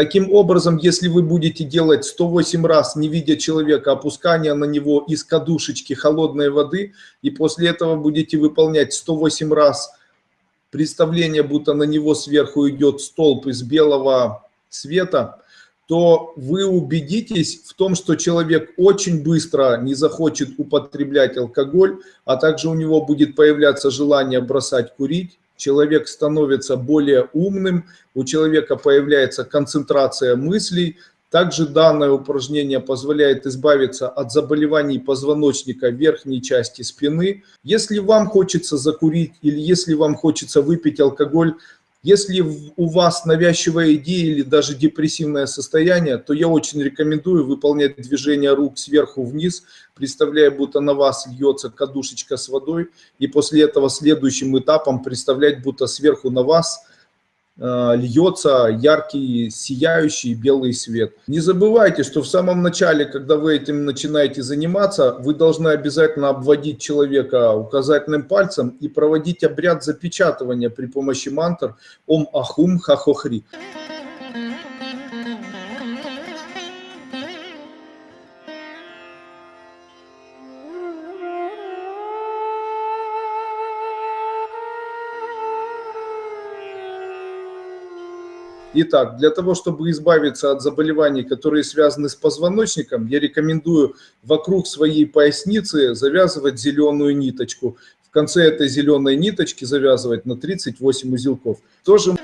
Таким образом, если вы будете делать 108 раз, не видя человека, опускание на него из кадушечки холодной воды, и после этого будете выполнять 108 раз представление, будто на него сверху идет столб из белого света, то вы убедитесь в том, что человек очень быстро не захочет употреблять алкоголь, а также у него будет появляться желание бросать курить, человек становится более умным, у человека появляется концентрация мыслей. Также данное упражнение позволяет избавиться от заболеваний позвоночника верхней части спины. Если вам хочется закурить или если вам хочется выпить алкоголь, если у вас навязчивая идея или даже депрессивное состояние, то я очень рекомендую выполнять движение рук сверху вниз, представляя, будто на вас льется кадушечка с водой, и после этого следующим этапом представлять, будто сверху на вас льется яркий, сияющий белый свет. Не забывайте, что в самом начале, когда вы этим начинаете заниматься, вы должны обязательно обводить человека указательным пальцем и проводить обряд запечатывания при помощи мантр «Ом Ахум Хахохри». Итак, для того, чтобы избавиться от заболеваний, которые связаны с позвоночником, я рекомендую вокруг своей поясницы завязывать зеленую ниточку. В конце этой зеленой ниточки завязывать на 38 узелков. Тоже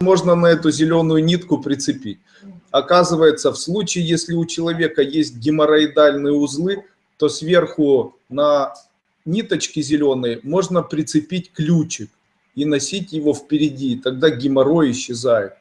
можно на эту зеленую нитку прицепить. Оказывается, в случае, если у человека есть геморроидальные узлы, то сверху на ниточке зеленой можно прицепить ключик и носить его впереди, тогда геморрой исчезает.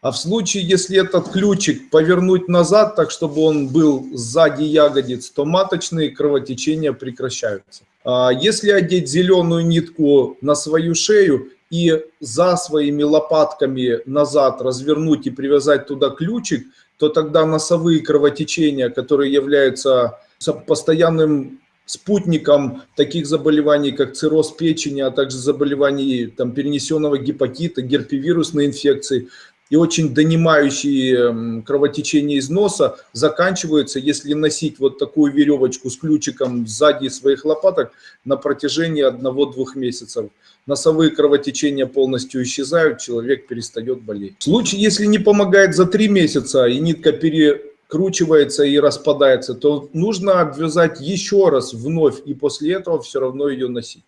А в случае, если этот ключик повернуть назад, так чтобы он был сзади ягодиц, то маточные кровотечения прекращаются. А если одеть зеленую нитку на свою шею, и за своими лопатками назад развернуть и привязать туда ключик, то тогда носовые кровотечения, которые являются постоянным спутником таких заболеваний, как цирроз печени, а также заболеваний там, перенесенного гепатита, герпевирусной инфекции, и очень донимающие кровотечение из носа заканчиваются, если носить вот такую веревочку с ключиком сзади своих лопаток на протяжении одного-двух месяцев. Носовые кровотечения полностью исчезают, человек перестает болеть. В случае, если не помогает за три месяца и нитка перекручивается и распадается, то нужно обвязать еще раз вновь и после этого все равно ее носить.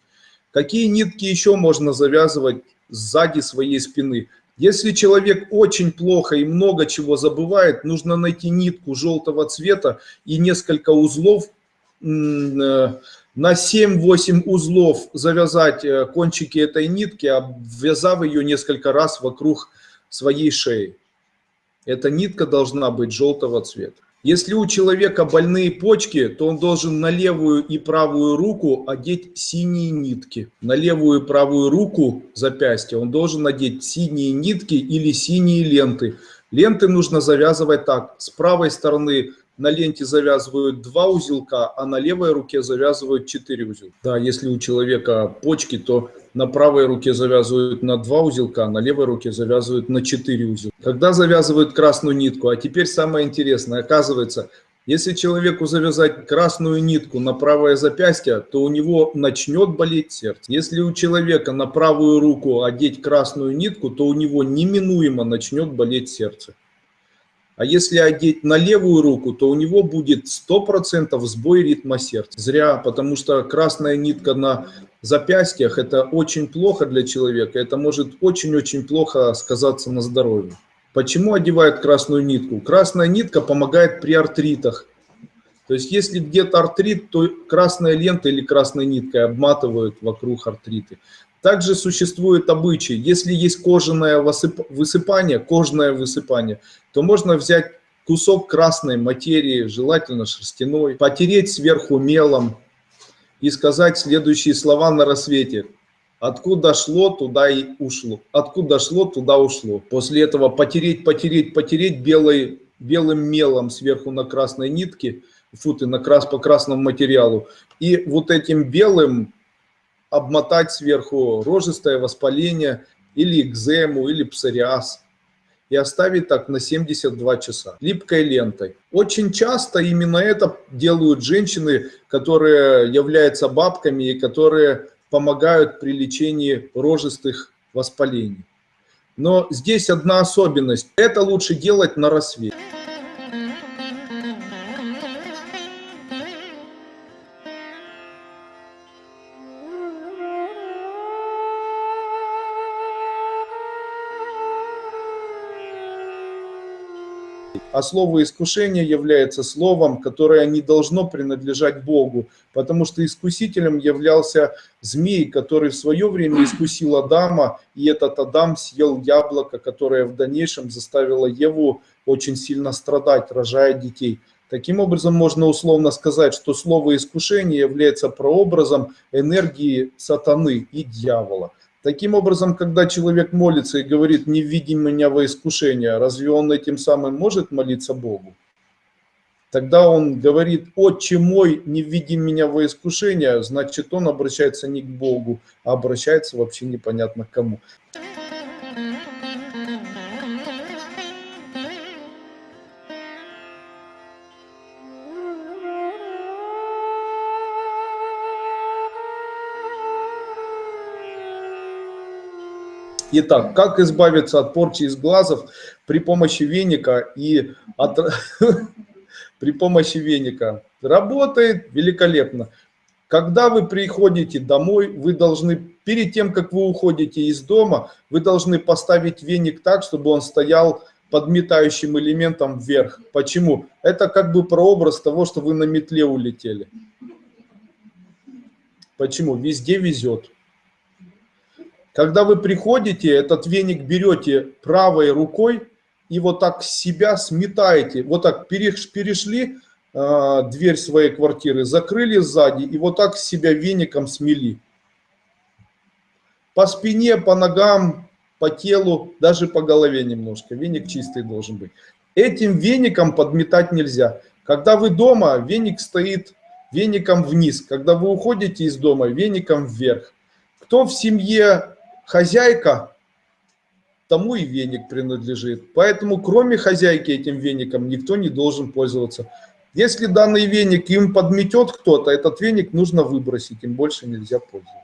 Какие нитки еще можно завязывать сзади своей спины? Если человек очень плохо и много чего забывает, нужно найти нитку желтого цвета и несколько узлов, э, на 7-8 узлов завязать э, кончики этой нитки, обвязав ее несколько раз вокруг своей шеи. Эта нитка должна быть желтого цвета. Если у человека больные почки, то он должен на левую и правую руку одеть синие нитки. На левую и правую руку запястья он должен надеть синие нитки или синие ленты. Ленты нужно завязывать так. С правой стороны на ленте завязывают два узелка, а на левой руке завязывают четыре узелка. Да, если у человека почки, то на правой руке завязывают на два узелка, на левой руке завязывают на четыре узелка. Когда завязывают красную нитку, а теперь самое интересное, оказывается, если человеку завязать красную нитку на правое запястье, то у него начнет болеть сердце. Если у человека на правую руку одеть красную нитку, то у него неминуемо начнет болеть сердце. А если одеть на левую руку, то у него будет 100% сбой ритма сердца. Зря, потому что красная нитка на запястьях – это очень плохо для человека. Это может очень-очень плохо сказаться на здоровье. Почему одевают красную нитку? Красная нитка помогает при артритах. То есть если где-то артрит, то красная лента или красной ниткой обматывают вокруг артриты. Также существует обычай, если есть кожаное высыпание, кожное высыпание, то можно взять кусок красной материи, желательно шерстяной, потереть сверху мелом и сказать следующие слова на рассвете. Откуда шло, туда и ушло. Откуда шло, туда ушло. После этого потереть, потереть, потереть белой, белым мелом сверху на красной нитке, футы на крас, по красному материалу. И вот этим белым обмотать сверху рожистое воспаление или экзему, или псориаз. И оставить так на 72 часа липкой лентой. Очень часто именно это делают женщины, которые являются бабками и которые помогают при лечении рожистых воспалений. Но здесь одна особенность. Это лучше делать на рассвете. А слово искушение является словом, которое не должно принадлежать Богу, потому что искусителем являлся змей, который в свое время искусил Адама, и этот Адам съел яблоко, которое в дальнейшем заставило Еву очень сильно страдать, рожая детей. Таким образом, можно условно сказать, что слово искушение является прообразом энергии сатаны и дьявола. Таким образом, когда человек молится и говорит «не введи меня во искушение», разве он этим самым может молиться Богу? Тогда он говорит «Отче мой, не введи меня во искушение», значит он обращается не к Богу, а обращается вообще непонятно к кому. Итак, как избавиться от порчи из глазов при помощи веника и от... при помощи веника? Работает великолепно. Когда вы приходите домой, вы должны, перед тем, как вы уходите из дома, вы должны поставить веник так, чтобы он стоял подметающим элементом вверх. Почему? Это как бы прообраз того, что вы на метле улетели. Почему? Везде везет. Когда вы приходите, этот веник берете правой рукой и вот так себя сметаете. Вот так перешли э, дверь своей квартиры, закрыли сзади и вот так себя веником смели. По спине, по ногам, по телу, даже по голове немножко. Веник чистый должен быть. Этим веником подметать нельзя. Когда вы дома, веник стоит веником вниз. Когда вы уходите из дома, веником вверх. Кто в семье хозяйка, тому и веник принадлежит. Поэтому кроме хозяйки этим веником никто не должен пользоваться. Если данный веник им подметет кто-то, этот веник нужно выбросить, им больше нельзя пользоваться.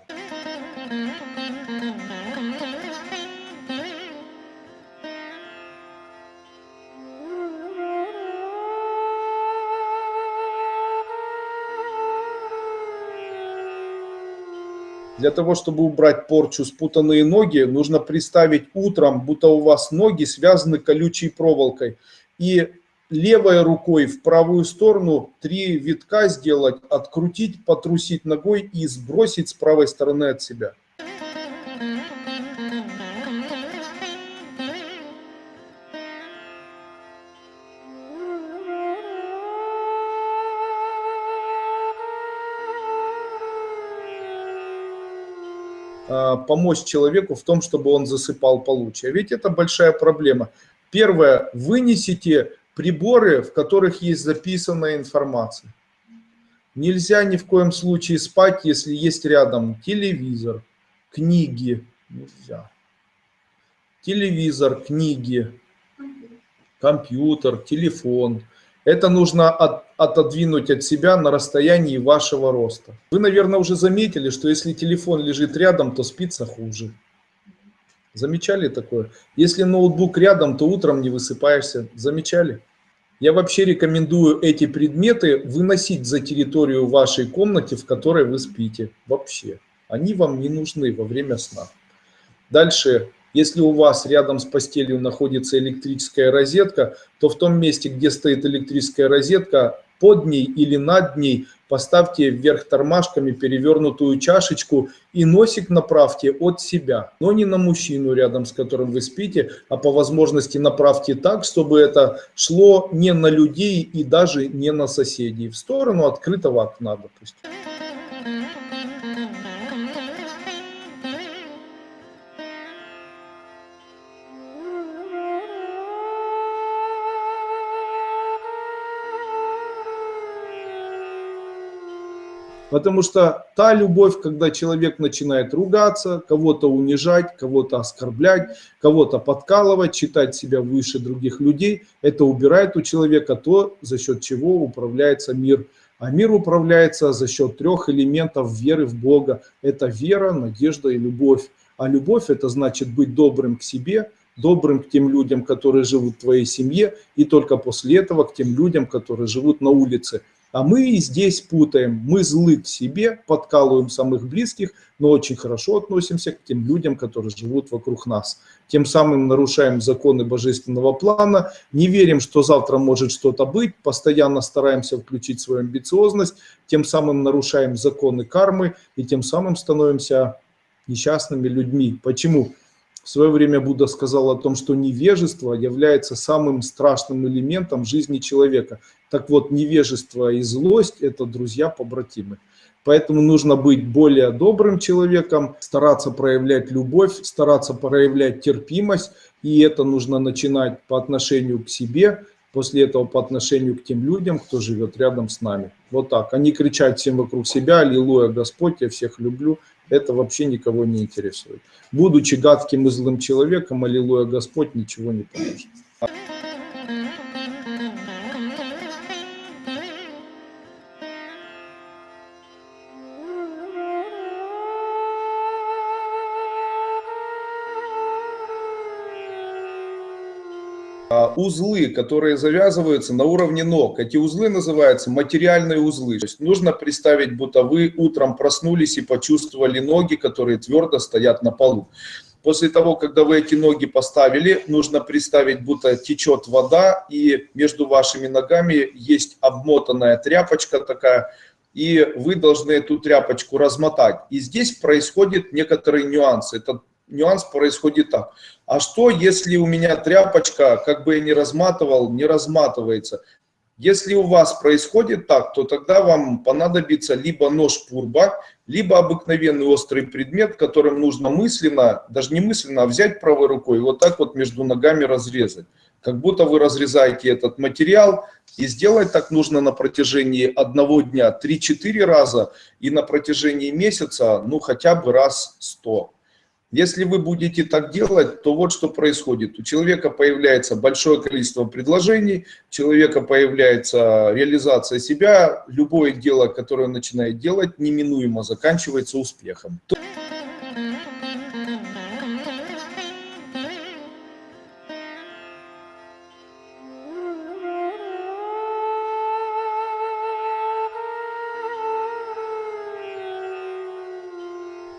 Для того, чтобы убрать порчу спутанные ноги, нужно представить утром, будто у вас ноги связаны колючей проволокой. И левой рукой в правую сторону три витка сделать, открутить, потрусить ногой и сбросить с правой стороны от себя. Помочь человеку в том, чтобы он засыпал получше. Ведь это большая проблема. Первое, вынесите приборы, в которых есть записанная информация. Нельзя ни в коем случае спать, если есть рядом телевизор, книги. Нельзя. Телевизор, книги, компьютер, телефон. Это нужно от, отодвинуть от себя на расстоянии вашего роста. Вы, наверное, уже заметили, что если телефон лежит рядом, то спится хуже. Замечали такое? Если ноутбук рядом, то утром не высыпаешься. Замечали? Я вообще рекомендую эти предметы выносить за территорию вашей комнаты, в которой вы спите. Вообще. Они вам не нужны во время сна. Дальше если у вас рядом с постелью находится электрическая розетка, то в том месте, где стоит электрическая розетка, под ней или над ней поставьте вверх тормашками перевернутую чашечку и носик направьте от себя, но не на мужчину рядом с которым вы спите, а по возможности направьте так, чтобы это шло не на людей и даже не на соседей, в сторону открытого окна, допустим. Потому что та любовь, когда человек начинает ругаться, кого-то унижать, кого-то оскорблять, кого-то подкалывать, считать себя выше других людей, это убирает у человека то, за счет чего управляется мир. А мир управляется за счет трех элементов веры в Бога. Это вера, надежда и любовь. А любовь это значит быть добрым к себе, добрым к тем людям, которые живут в твоей семье, и только после этого к тем людям, которые живут на улице. А мы здесь путаем, мы злы к себе, подкалываем самых близких, но очень хорошо относимся к тем людям, которые живут вокруг нас. Тем самым нарушаем законы божественного плана, не верим, что завтра может что-то быть, постоянно стараемся включить свою амбициозность, тем самым нарушаем законы кармы и тем самым становимся несчастными людьми. Почему? В свое время Будда сказал о том, что невежество является самым страшным элементом жизни человека. Так вот, невежество и злость – это друзья-побратимы. Поэтому нужно быть более добрым человеком, стараться проявлять любовь, стараться проявлять терпимость. И это нужно начинать по отношению к себе, после этого по отношению к тем людям, кто живет рядом с нами. Вот так. Они кричат всем вокруг себя, «Аллилуйя, Господь, я всех люблю» это вообще никого не интересует. Будучи гадким и злым человеком, аллилуйя Господь, ничего не поможет. Узлы, которые завязываются на уровне ног. Эти узлы называются материальные узлы. То есть нужно представить, будто вы утром проснулись и почувствовали ноги, которые твердо стоят на полу. После того, когда вы эти ноги поставили, нужно представить, будто течет вода, и между вашими ногами есть обмотанная тряпочка такая, и вы должны эту тряпочку размотать. И здесь происходит некоторые нюансы. Это нюанс происходит так. А что, если у меня тряпочка, как бы я ни разматывал, не разматывается? Если у вас происходит так, то тогда вам понадобится либо нож пурба, либо обыкновенный острый предмет, которым нужно мысленно, даже не мысленно, а взять правой рукой и вот так вот между ногами разрезать. Как будто вы разрезаете этот материал, и сделать так нужно на протяжении одного дня 3-4 раза, и на протяжении месяца, ну хотя бы раз 100. Если вы будете так делать, то вот что происходит. У человека появляется большое количество предложений, у человека появляется реализация себя, любое дело, которое он начинает делать, неминуемо заканчивается успехом.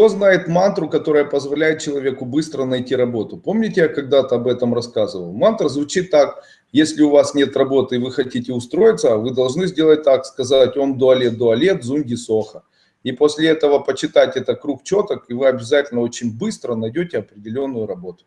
Кто знает мантру, которая позволяет человеку быстро найти работу? Помните, я когда-то об этом рассказывал? Мантра звучит так. Если у вас нет работы и вы хотите устроиться, вы должны сделать так, сказать «Ом дуалет дуалет зунги соха». И после этого почитать это круг четок, и вы обязательно очень быстро найдете определенную работу.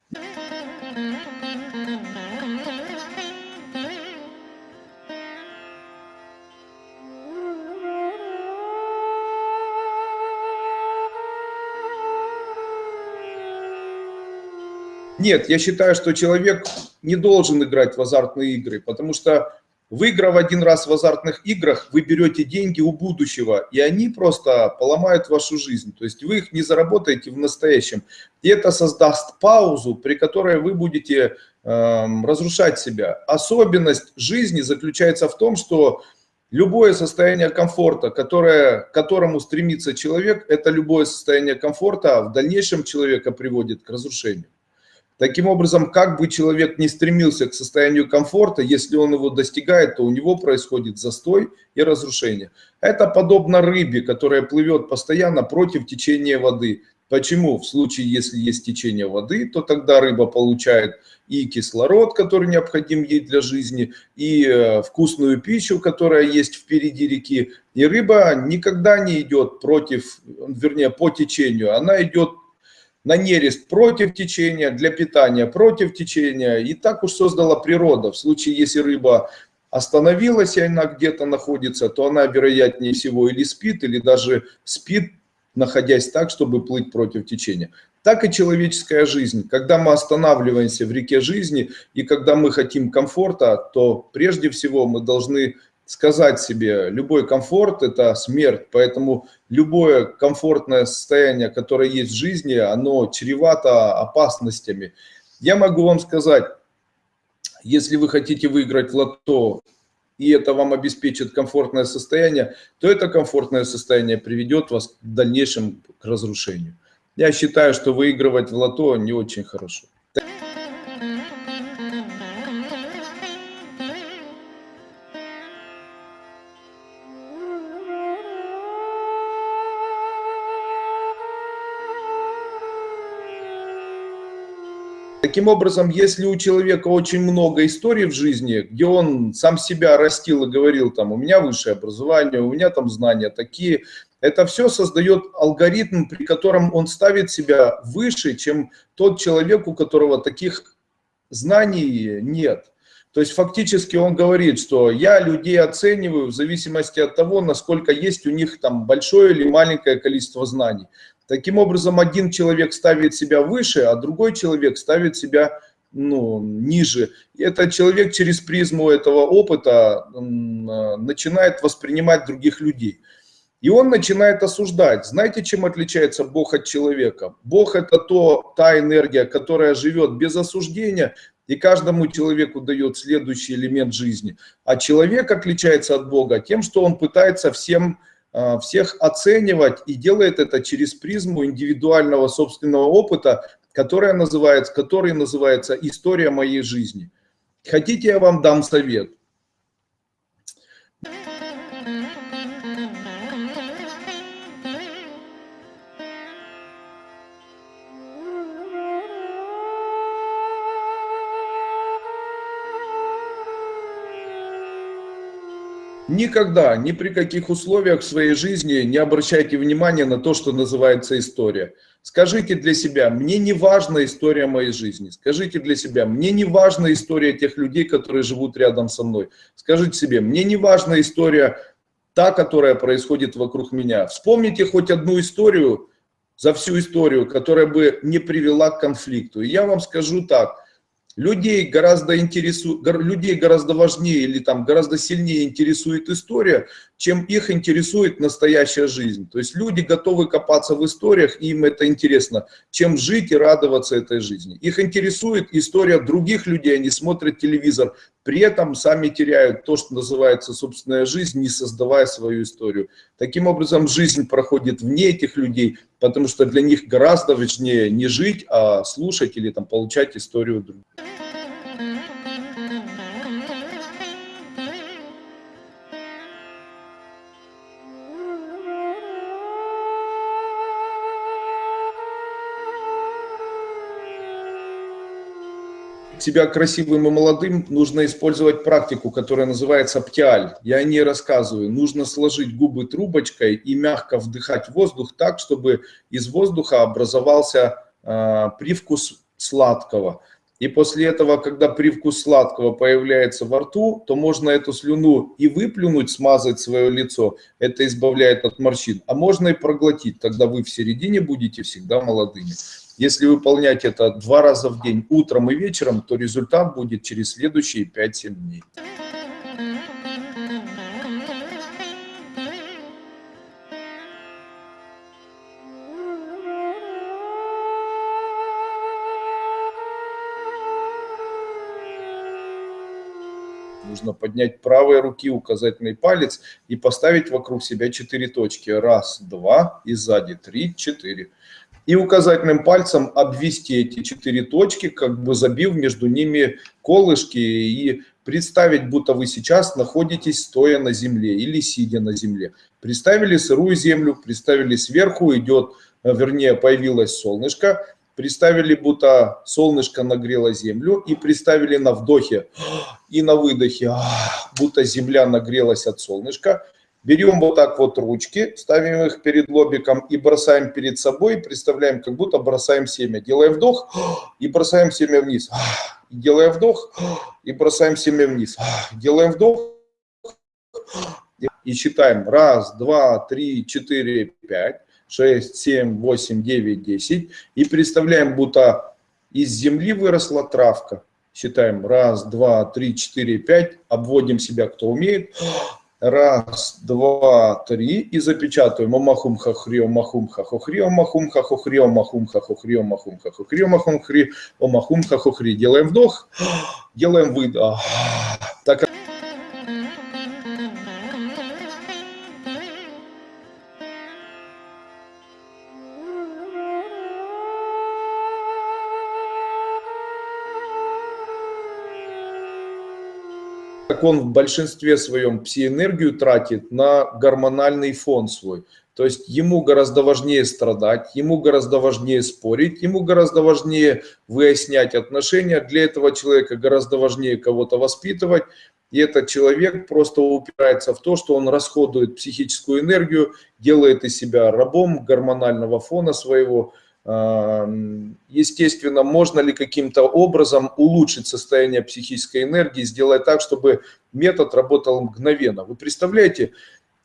Нет, я считаю, что человек не должен играть в азартные игры, потому что выиграв один раз в азартных играх, вы берете деньги у будущего, и они просто поломают вашу жизнь. То есть вы их не заработаете в настоящем. И это создаст паузу, при которой вы будете э, разрушать себя. Особенность жизни заключается в том, что Любое состояние комфорта, которое, к которому стремится человек, это любое состояние комфорта в дальнейшем человека приводит к разрушению. Таким образом, как бы человек не стремился к состоянию комфорта, если он его достигает, то у него происходит застой и разрушение. Это подобно рыбе, которая плывет постоянно против течения воды. Почему? В случае, если есть течение воды, то тогда рыба получает и кислород, который необходим ей для жизни, и э, вкусную пищу, которая есть впереди реки. И рыба никогда не идет против, вернее, по течению. Она идет на нерест против течения, для питания против течения. И так уж создала природа. В случае, если рыба остановилась, и она где-то находится, то она, вероятнее всего, или спит, или даже спит находясь так, чтобы плыть против течения. Так и человеческая жизнь. Когда мы останавливаемся в реке жизни и когда мы хотим комфорта, то прежде всего мы должны сказать себе, любой комфорт – это смерть, поэтому любое комфортное состояние, которое есть в жизни, оно чревато опасностями. Я могу вам сказать, если вы хотите выиграть лото и это вам обеспечит комфортное состояние, то это комфортное состояние приведет вас в дальнейшем к разрушению. Я считаю, что выигрывать в лото не очень хорошо. Таким образом, если у человека очень много историй в жизни, где он сам себя растил и говорил, там, у меня высшее образование, у меня там знания такие, это все создает алгоритм, при котором он ставит себя выше, чем тот человек, у которого таких знаний нет. То есть фактически он говорит, что я людей оцениваю в зависимости от того, насколько есть у них там большое или маленькое количество знаний. Таким образом, один человек ставит себя выше, а другой человек ставит себя ну, ниже. И этот человек через призму этого опыта начинает воспринимать других людей. И он начинает осуждать. Знаете, чем отличается Бог от человека? Бог – это то, та энергия, которая живет без осуждения, и каждому человеку дает следующий элемент жизни. А человек отличается от Бога тем, что он пытается всем всех оценивать и делает это через призму индивидуального собственного опыта, которая называется, который называется «История моей жизни». Хотите, я вам дам совет? Никогда, ни при каких условиях в своей жизни не обращайте внимания на то, что называется история. Скажите для себя, мне не важна история моей жизни. Скажите для себя, мне не важна история тех людей, которые живут рядом со мной. Скажите себе, мне не важна история та, которая происходит вокруг меня. Вспомните хоть одну историю за всю историю, которая бы не привела к конфликту. И я вам скажу так – Людей гораздо, интересу... людей гораздо важнее или там гораздо сильнее интересует история, чем их интересует настоящая жизнь. То есть люди готовы копаться в историях, им это интересно, чем жить и радоваться этой жизни. Их интересует история других людей, они смотрят телевизор, при этом сами теряют то, что называется собственная жизнь, не создавая свою историю. Таким образом, жизнь проходит вне этих людей, потому что для них гораздо важнее не жить, а слушать или там, получать историю других. Себя красивым и молодым, нужно использовать практику, которая называется птиаль. Я о ней рассказываю. Нужно сложить губы трубочкой и мягко вдыхать воздух так, чтобы из воздуха образовался э, привкус сладкого. И после этого, когда привкус сладкого появляется во рту, то можно эту слюну и выплюнуть, смазать свое лицо, это избавляет от морщин, а можно и проглотить, тогда вы в середине будете всегда молодыми. Если выполнять это два раза в день, утром и вечером, то результат будет через следующие 5-7 дней. Нужно поднять правой руки указательный палец и поставить вокруг себя четыре точки. Раз, два, и сзади три, четыре и указательным пальцем обвести эти четыре точки, как бы забив между ними колышки и представить, будто вы сейчас находитесь стоя на земле или сидя на земле. Представили сырую землю, представили сверху идет вернее, появилось солнышко, представили, будто солнышко нагрело землю, и представили на вдохе и на выдохе, будто земля нагрелась от солнышка. Берем вот так вот ручки, ставим их перед лобиком и бросаем перед собой, представляем, как будто бросаем семя. Делаем вдох и бросаем семя вниз. Делаем вдох и бросаем семя вниз. Делаем вдох и считаем. Раз, два, три, четыре, пять, шесть, семь, восемь, девять, десять. И представляем, будто из земли выросла травка. Считаем. Раз, два, три, четыре, пять. Обводим себя, кто умеет. Раз, два, три. И запечатываем. Омахум хахри, омахум хахохри, омахум хахохри, омахум хахохри, омахум хахохри, омахум хри, омахум хахохри. Делаем вдох, делаем выдох. Он в большинстве своем псиэнергию тратит на гормональный фон свой. То есть ему гораздо важнее страдать, ему гораздо важнее спорить, ему гораздо важнее выяснять отношения. Для этого человека гораздо важнее кого-то воспитывать. И этот человек просто упирается в то, что он расходует психическую энергию, делает из себя рабом гормонального фона своего, Естественно, можно ли каким-то образом улучшить состояние психической энергии, сделать так, чтобы метод работал мгновенно. Вы представляете,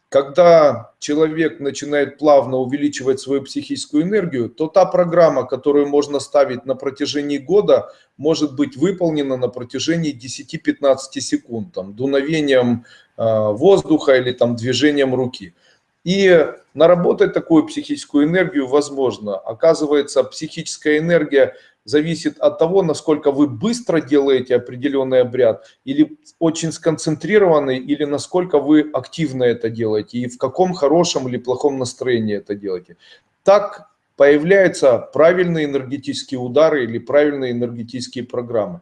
когда человек начинает плавно увеличивать свою психическую энергию, то та программа, которую можно ставить на протяжении года, может быть выполнена на протяжении 10-15 секунд, там, дуновением э, воздуха или там, движением руки. И наработать такую психическую энергию возможно. Оказывается, психическая энергия зависит от того, насколько вы быстро делаете определенный обряд, или очень сконцентрированный, или насколько вы активно это делаете, и в каком хорошем или плохом настроении это делаете. Так появляются правильные энергетические удары или правильные энергетические программы.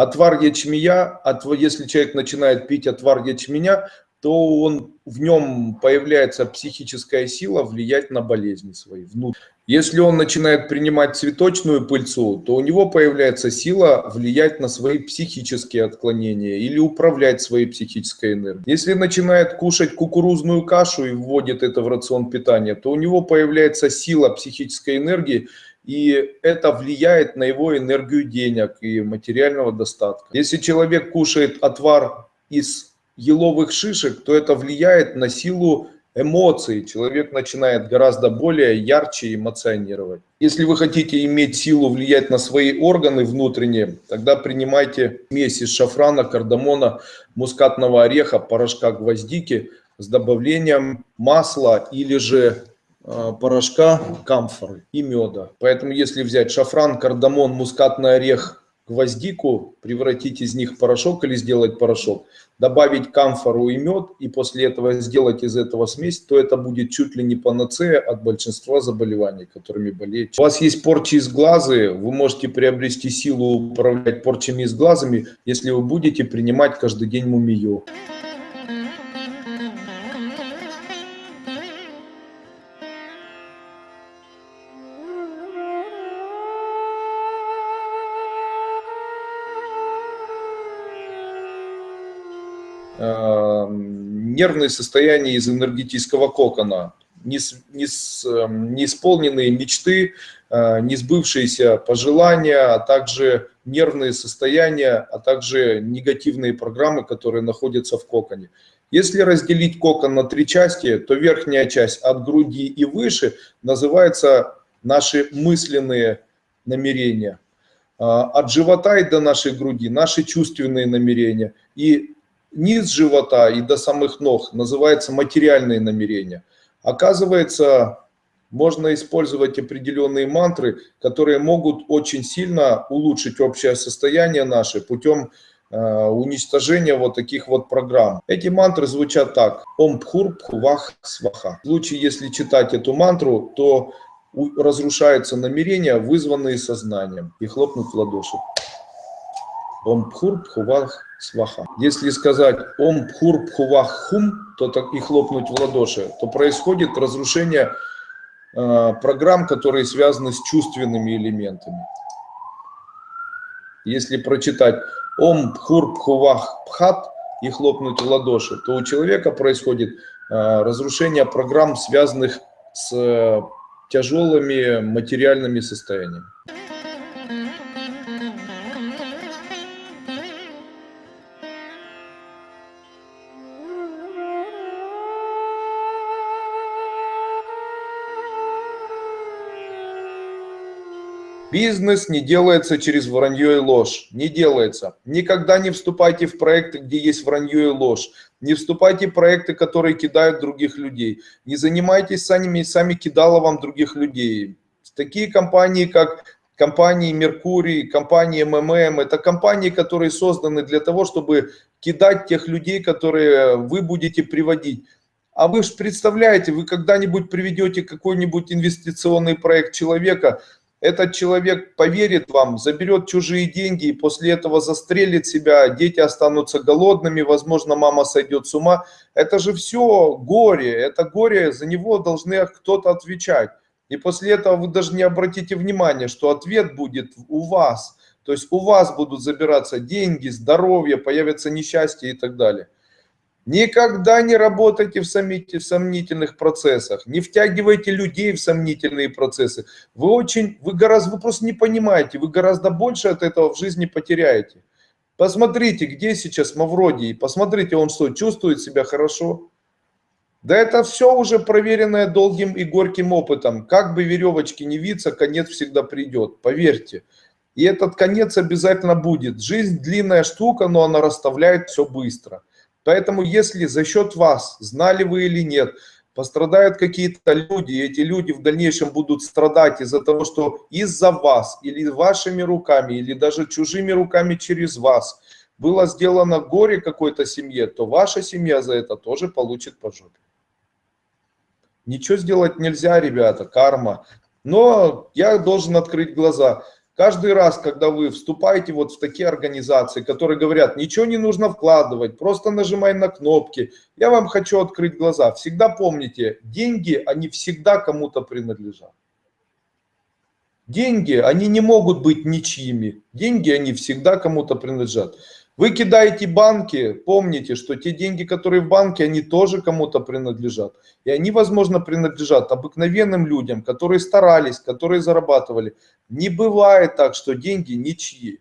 Отвар ячменя, если человек начинает пить отвар ячменя, то он, в нем появляется психическая сила влиять на болезни свои. Если он начинает принимать цветочную пыльцу, то у него появляется сила влиять на свои психические отклонения или управлять своей психической энергией. Если начинает кушать кукурузную кашу и вводит это в рацион питания, то у него появляется сила психической энергии, и это влияет на его энергию денег и материального достатка. Если человек кушает отвар из еловых шишек, то это влияет на силу эмоций. Человек начинает гораздо более ярче эмоционировать. Если вы хотите иметь силу влиять на свои органы внутренние, тогда принимайте смесь из шафрана, кардамона, мускатного ореха, порошка гвоздики с добавлением масла или же порошка камфоры и меда. Поэтому если взять шафран, кардамон, мускатный орех, гвоздику, превратить из них порошок или сделать порошок, добавить камфору и мед, и после этого сделать из этого смесь, то это будет чуть ли не панацея от большинства заболеваний, которыми болеет. У вас есть порчи из глаза, вы можете приобрести силу управлять порчами из глазами, если вы будете принимать каждый день мумию. Нервные состояния из энергетического кокона, неисполненные эм, мечты, э, несбывшиеся пожелания, а также нервные состояния, а также негативные программы, которые находятся в коконе. Если разделить кокон на три части, то верхняя часть от груди и выше называется наши мысленные намерения. А, от живота и до нашей груди наши чувственные намерения. И низ живота и до самых ног называется материальные намерения. Оказывается, можно использовать определенные мантры, которые могут очень сильно улучшить общее состояние наше путем э, уничтожения вот таких вот программ. Эти мантры звучат так. Ом Пхур Сваха. В случае, если читать эту мантру, то разрушаются намерения, вызванные сознанием, и хлопнуть в ладоши. Ом Пхур Пхувах Сваха. Если сказать Ом Пхур Пхувах Хум, то так и хлопнуть в ладоши, то происходит разрушение э, программ, которые связаны с чувственными элементами. Если прочитать Ом Пхур Пхувах Пхат и хлопнуть в ладоши, то у человека происходит э, разрушение программ, связанных с э, тяжелыми материальными состояниями. Бизнес не делается через вранье и ложь. Не делается. Никогда не вступайте в проекты, где есть вранье и ложь. Не вступайте в проекты, которые кидают других людей. Не занимайтесь сами, сами кидаловом других людей. Такие компании, как компании Меркурий, компании МММ, это компании, которые созданы для того, чтобы кидать тех людей, которые вы будете приводить. А вы же представляете, вы когда-нибудь приведете какой-нибудь инвестиционный проект человека, этот человек поверит вам, заберет чужие деньги и после этого застрелит себя, дети останутся голодными, возможно, мама сойдет с ума. Это же все горе, это горе, за него должны кто-то отвечать. И после этого вы даже не обратите внимания, что ответ будет у вас. То есть у вас будут забираться деньги, здоровье, появятся несчастья и так далее. Никогда не работайте в сомнительных процессах, не втягивайте людей в сомнительные процессы. Вы очень, вы гораздо, вы просто не понимаете, вы гораздо больше от этого в жизни потеряете. Посмотрите, где сейчас Мавродий, посмотрите, он что, чувствует себя хорошо? Да это все уже проверенное долгим и горьким опытом. Как бы веревочки не виться, конец всегда придет, поверьте. И этот конец обязательно будет. Жизнь длинная штука, но она расставляет все быстро. Поэтому если за счет вас, знали вы или нет, пострадают какие-то люди, и эти люди в дальнейшем будут страдать из-за того, что из-за вас, или вашими руками, или даже чужими руками через вас было сделано горе какой-то семье, то ваша семья за это тоже получит по. Ничего сделать нельзя, ребята, карма. Но я должен открыть глаза. Каждый раз, когда вы вступаете вот в такие организации, которые говорят, ничего не нужно вкладывать, просто нажимай на кнопки, я вам хочу открыть глаза. Всегда помните, деньги, они всегда кому-то принадлежат. Деньги, они не могут быть ничьими. Деньги, они всегда кому-то принадлежат. Вы кидаете банки, помните, что те деньги, которые в банке, они тоже кому-то принадлежат. И они, возможно, принадлежат обыкновенным людям, которые старались, которые зарабатывали. Не бывает так, что деньги ничьи.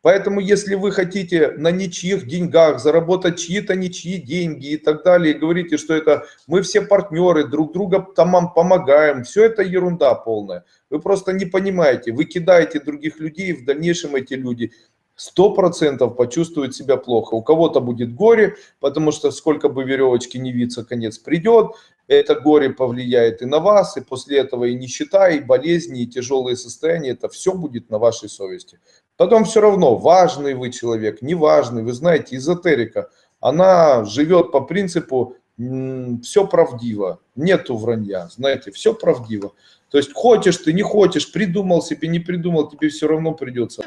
Поэтому, если вы хотите на ничьих деньгах заработать чьи-то ничьи деньги и так далее, и говорите, что это мы все партнеры, друг друга там помогаем, все это ерунда полная. Вы просто не понимаете, вы кидаете других людей, и в дальнейшем эти люди сто процентов почувствует себя плохо. У кого-то будет горе, потому что сколько бы веревочки не виться, конец придет. Это горе повлияет и на вас, и после этого и нищета, и болезни, и тяжелые состояния. Это все будет на вашей совести. Потом все равно, важный вы человек, неважный. Вы знаете, эзотерика, она живет по принципу все правдиво, нету вранья, знаете, все правдиво. То есть хочешь ты, не хочешь, придумал себе, не придумал, тебе все равно придется.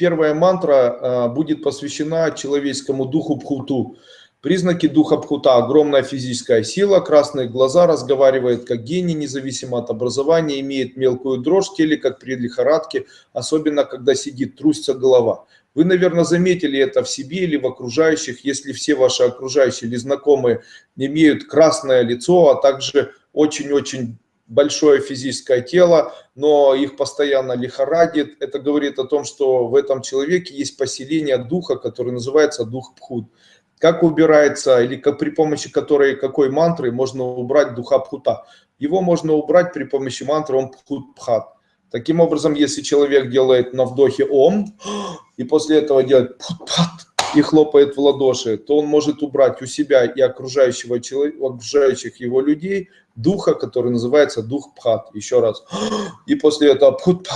Первая мантра э, будет посвящена человеческому духу Пхуту. Признаки духа Пхута – огромная физическая сила, красные глаза, разговаривает как гений, независимо от образования, имеет мелкую дрожь теле, как при лихорадке, особенно когда сидит, трусится голова. Вы, наверное, заметили это в себе или в окружающих, если все ваши окружающие или знакомые имеют красное лицо, а также очень-очень большое физическое тело, но их постоянно лихорадит. Это говорит о том, что в этом человеке есть поселение духа, который называется дух Пхут. Как убирается, или как, при помощи которой, какой мантры можно убрать духа Пхута? Его можно убрать при помощи мантры Ом Пхут Пхат. Таким образом, если человек делает на вдохе Ом, и после этого делает Пхут Пхат, и хлопает в ладоши, то он может убрать у себя и окружающего человека, окружающих его людей духа, который называется дух пхат. Еще раз. И после этого пхут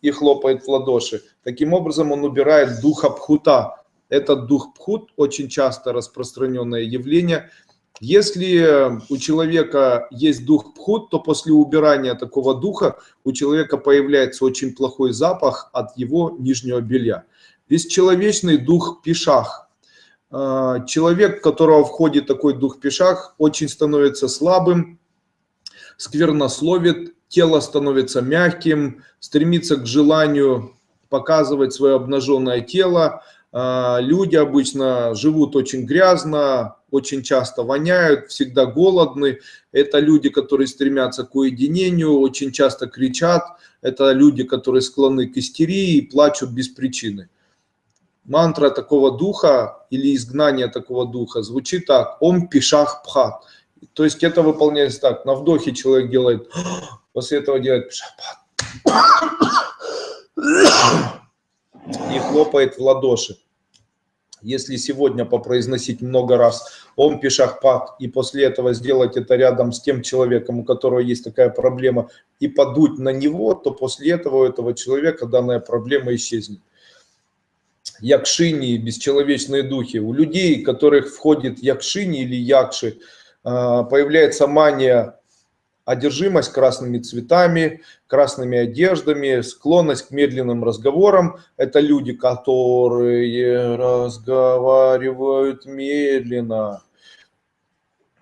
и хлопает в ладоши. Таким образом он убирает духа пхута. Этот дух пхут очень часто распространенное явление – если у человека есть дух пхут, то после убирания такого духа у человека появляется очень плохой запах от его нижнего белья. Бесчеловечный дух пишах. А, человек, в которого входит такой дух пишах, очень становится слабым, сквернословит, тело становится мягким, стремится к желанию показывать свое обнаженное тело. А, люди обычно живут очень грязно, очень часто воняют, всегда голодны. Это люди, которые стремятся к уединению, очень часто кричат. Это люди, которые склонны к истерии и плачут без причины. Мантра такого духа или изгнание такого духа звучит так. Ом пишах пхат. То есть это выполняется так. На вдохе человек делает, после этого делает пишах пхат. И хлопает в ладоши. Если сегодня попроизносить много раз Ом Пишахпат и после этого сделать это рядом с тем человеком, у которого есть такая проблема, и подуть на него, то после этого у этого человека данная проблема исчезнет. Якшини, бесчеловечные духи. У людей, которых входит якшини или якши, а, появляется мания одержимость красными цветами, красными одеждами, склонность к медленным разговорам. Это люди, которые разговаривают медленно.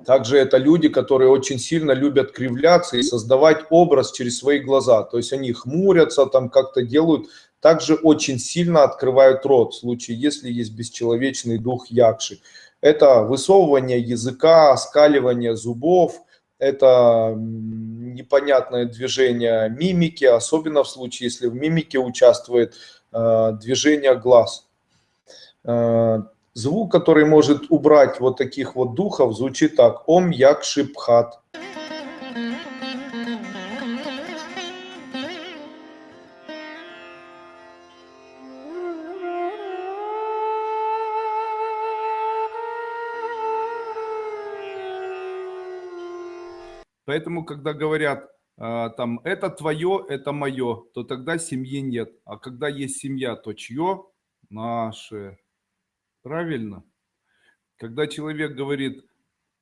Также это люди, которые очень сильно любят кривляться и создавать образ через свои глаза. То есть они хмурятся, там как-то делают. Также очень сильно открывают рот в случае, если есть бесчеловечный дух якши. Это высовывание языка, оскаливание зубов – это непонятное движение мимики, особенно в случае, если в мимике участвует э, движение глаз. Э, звук, который может убрать вот таких вот духов, звучит так. Ом як шипхат. Поэтому, когда говорят, а, там, это твое, это мое, то тогда семьи нет. А когда есть семья, то чье? Наше. Правильно? Когда человек говорит,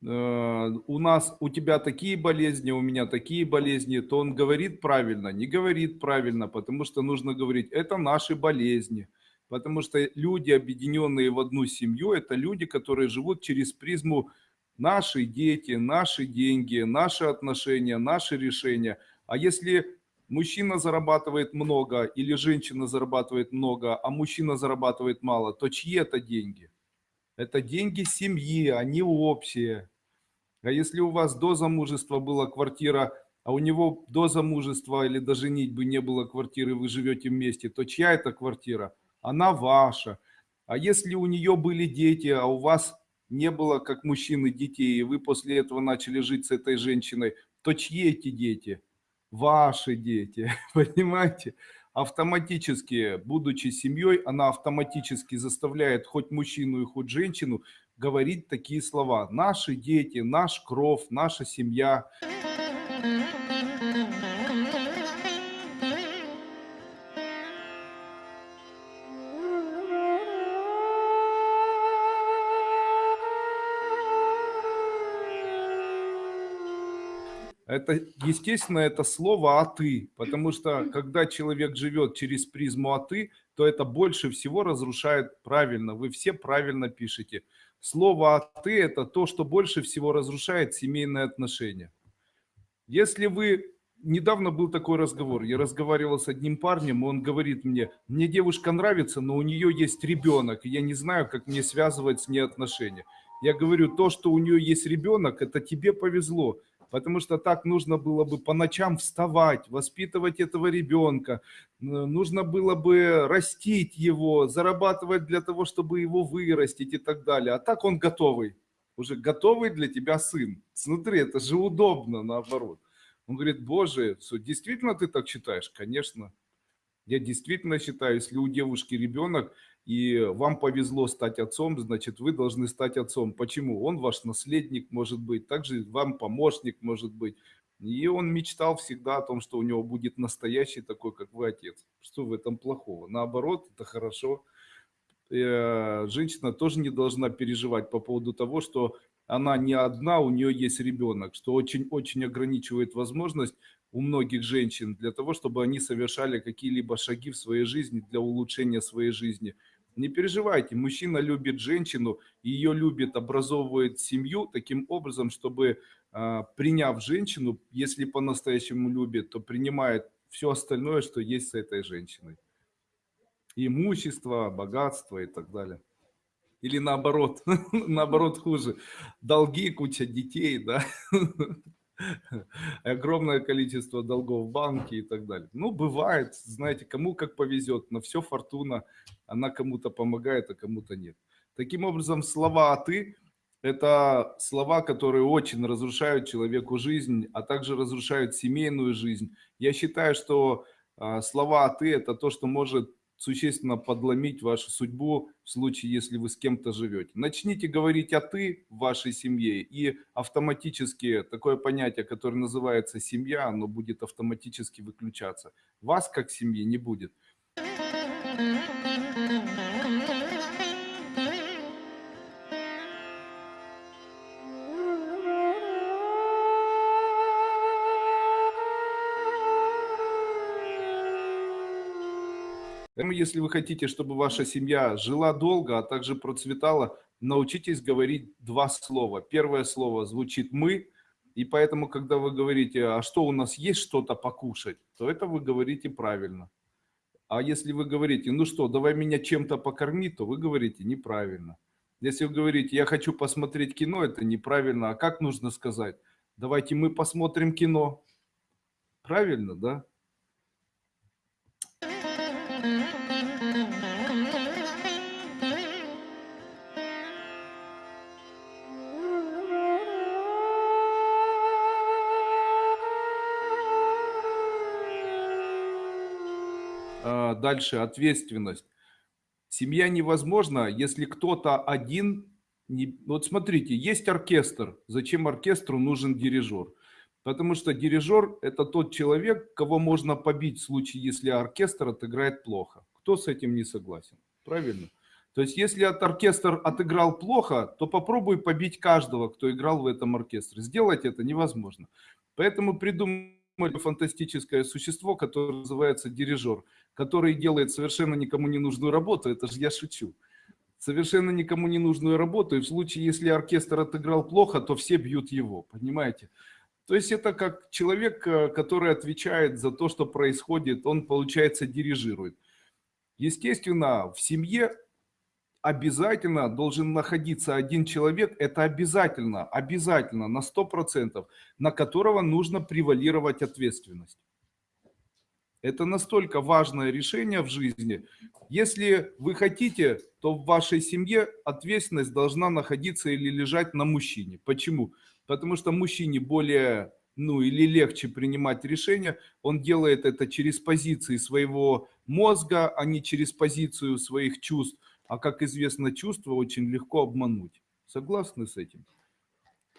«Э, у нас, у тебя такие болезни, у меня такие болезни, то он говорит правильно, не говорит правильно, потому что нужно говорить, это наши болезни. Потому что люди, объединенные в одну семью, это люди, которые живут через призму наши дети, наши деньги, наши отношения, наши решения. А если мужчина зарабатывает много или женщина зарабатывает много, а мужчина зарабатывает мало, то чьи это деньги? Это деньги семьи, они общие. А если у вас до замужества была квартира, а у него до замужества или до женитьбы не было квартиры, вы живете вместе, то чья это квартира? Она ваша. А если у нее были дети, а у вас не было как мужчины детей, и вы после этого начали жить с этой женщиной, то чьи эти дети? Ваши дети, понимаете? Автоматически, будучи семьей, она автоматически заставляет хоть мужчину и хоть женщину говорить такие слова. Наши дети, наш кровь, наша семья. Это, естественно, это слово «а ты», потому что когда человек живет через призму «а ты», то это больше всего разрушает правильно. Вы все правильно пишете. Слово «а ты» – это то, что больше всего разрушает семейные отношения. Если вы... Недавно был такой разговор. Я разговаривал с одним парнем, он говорит мне, мне девушка нравится, но у нее есть ребенок, и я не знаю, как мне связывать с ней отношения. Я говорю, то, что у нее есть ребенок, это тебе повезло потому что так нужно было бы по ночам вставать, воспитывать этого ребенка, нужно было бы растить его, зарабатывать для того, чтобы его вырастить и так далее. А так он готовый, уже готовый для тебя сын. Смотри, это же удобно наоборот. Он говорит, боже, действительно ты так считаешь? Конечно. Я действительно считаю, если у девушки ребенок, и вам повезло стать отцом, значит, вы должны стать отцом. Почему? Он ваш наследник может быть, также вам помощник может быть. И он мечтал всегда о том, что у него будет настоящий такой, как вы, отец. Что в этом плохого? Наоборот, это хорошо. Э, женщина тоже не должна переживать по поводу того, что она не одна, у нее есть ребенок, что очень-очень ограничивает возможность у многих женщин для того, чтобы они совершали какие-либо шаги в своей жизни для улучшения своей жизни. Не переживайте, мужчина любит женщину, ее любит, образовывает семью таким образом, чтобы а, приняв женщину, если по-настоящему любит, то принимает все остальное, что есть с этой женщиной. Имущество, богатство и так далее. Или наоборот, наоборот хуже. Долги, куча детей, да. огромное количество долгов в банке и так далее. Ну, бывает, знаете, кому как повезет, но все фортуна, она кому-то помогает, а кому-то нет. Таким образом, слова «а ты» – это слова, которые очень разрушают человеку жизнь, а также разрушают семейную жизнь. Я считаю, что а, слова «а ты» – это то, что может существенно подломить вашу судьбу в случае, если вы с кем-то живете. Начните говорить «а ты» в вашей семье, и автоматически такое понятие, которое называется «семья», оно будет автоматически выключаться. Вас как семьи не будет. Поэтому, если вы хотите, чтобы ваша семья жила долго, а также процветала, научитесь говорить два слова. Первое слово звучит «мы», и поэтому, когда вы говорите, а что у нас есть что-то покушать, то это вы говорите правильно. А если вы говорите, ну что, давай меня чем-то покорми, то вы говорите неправильно. Если вы говорите, я хочу посмотреть кино, это неправильно. А как нужно сказать? Давайте мы посмотрим кино. Правильно, да? Дальше ответственность. Семья невозможна, если кто-то один... Не... Вот смотрите, есть оркестр. Зачем оркестру нужен дирижер? Потому что дирижер – это тот человек, кого можно побить в случае, если оркестр отыграет плохо. Кто с этим не согласен? Правильно? То есть, если от оркестр отыграл плохо, то попробуй побить каждого, кто играл в этом оркестре. Сделать это невозможно. Поэтому придумали фантастическое существо, которое называется дирижер, который делает совершенно никому не нужную работу. Это же я шучу. Совершенно никому не нужную работу. И в случае, если оркестр отыграл плохо, то все бьют его. Понимаете? То есть это как человек, э, который отвечает за то, что происходит, он, получается, дирижирует. Естественно, в семье обязательно должен находиться один человек, это обязательно, обязательно, на 100%, на которого нужно превалировать ответственность. Это настолько важное решение в жизни. Если вы хотите, то в вашей семье ответственность должна находиться или лежать на мужчине. Почему? Потому что мужчине более, ну или легче принимать решения. Он делает это через позиции своего мозга, а не через позицию своих чувств. А как известно, чувства очень легко обмануть. Согласны с этим?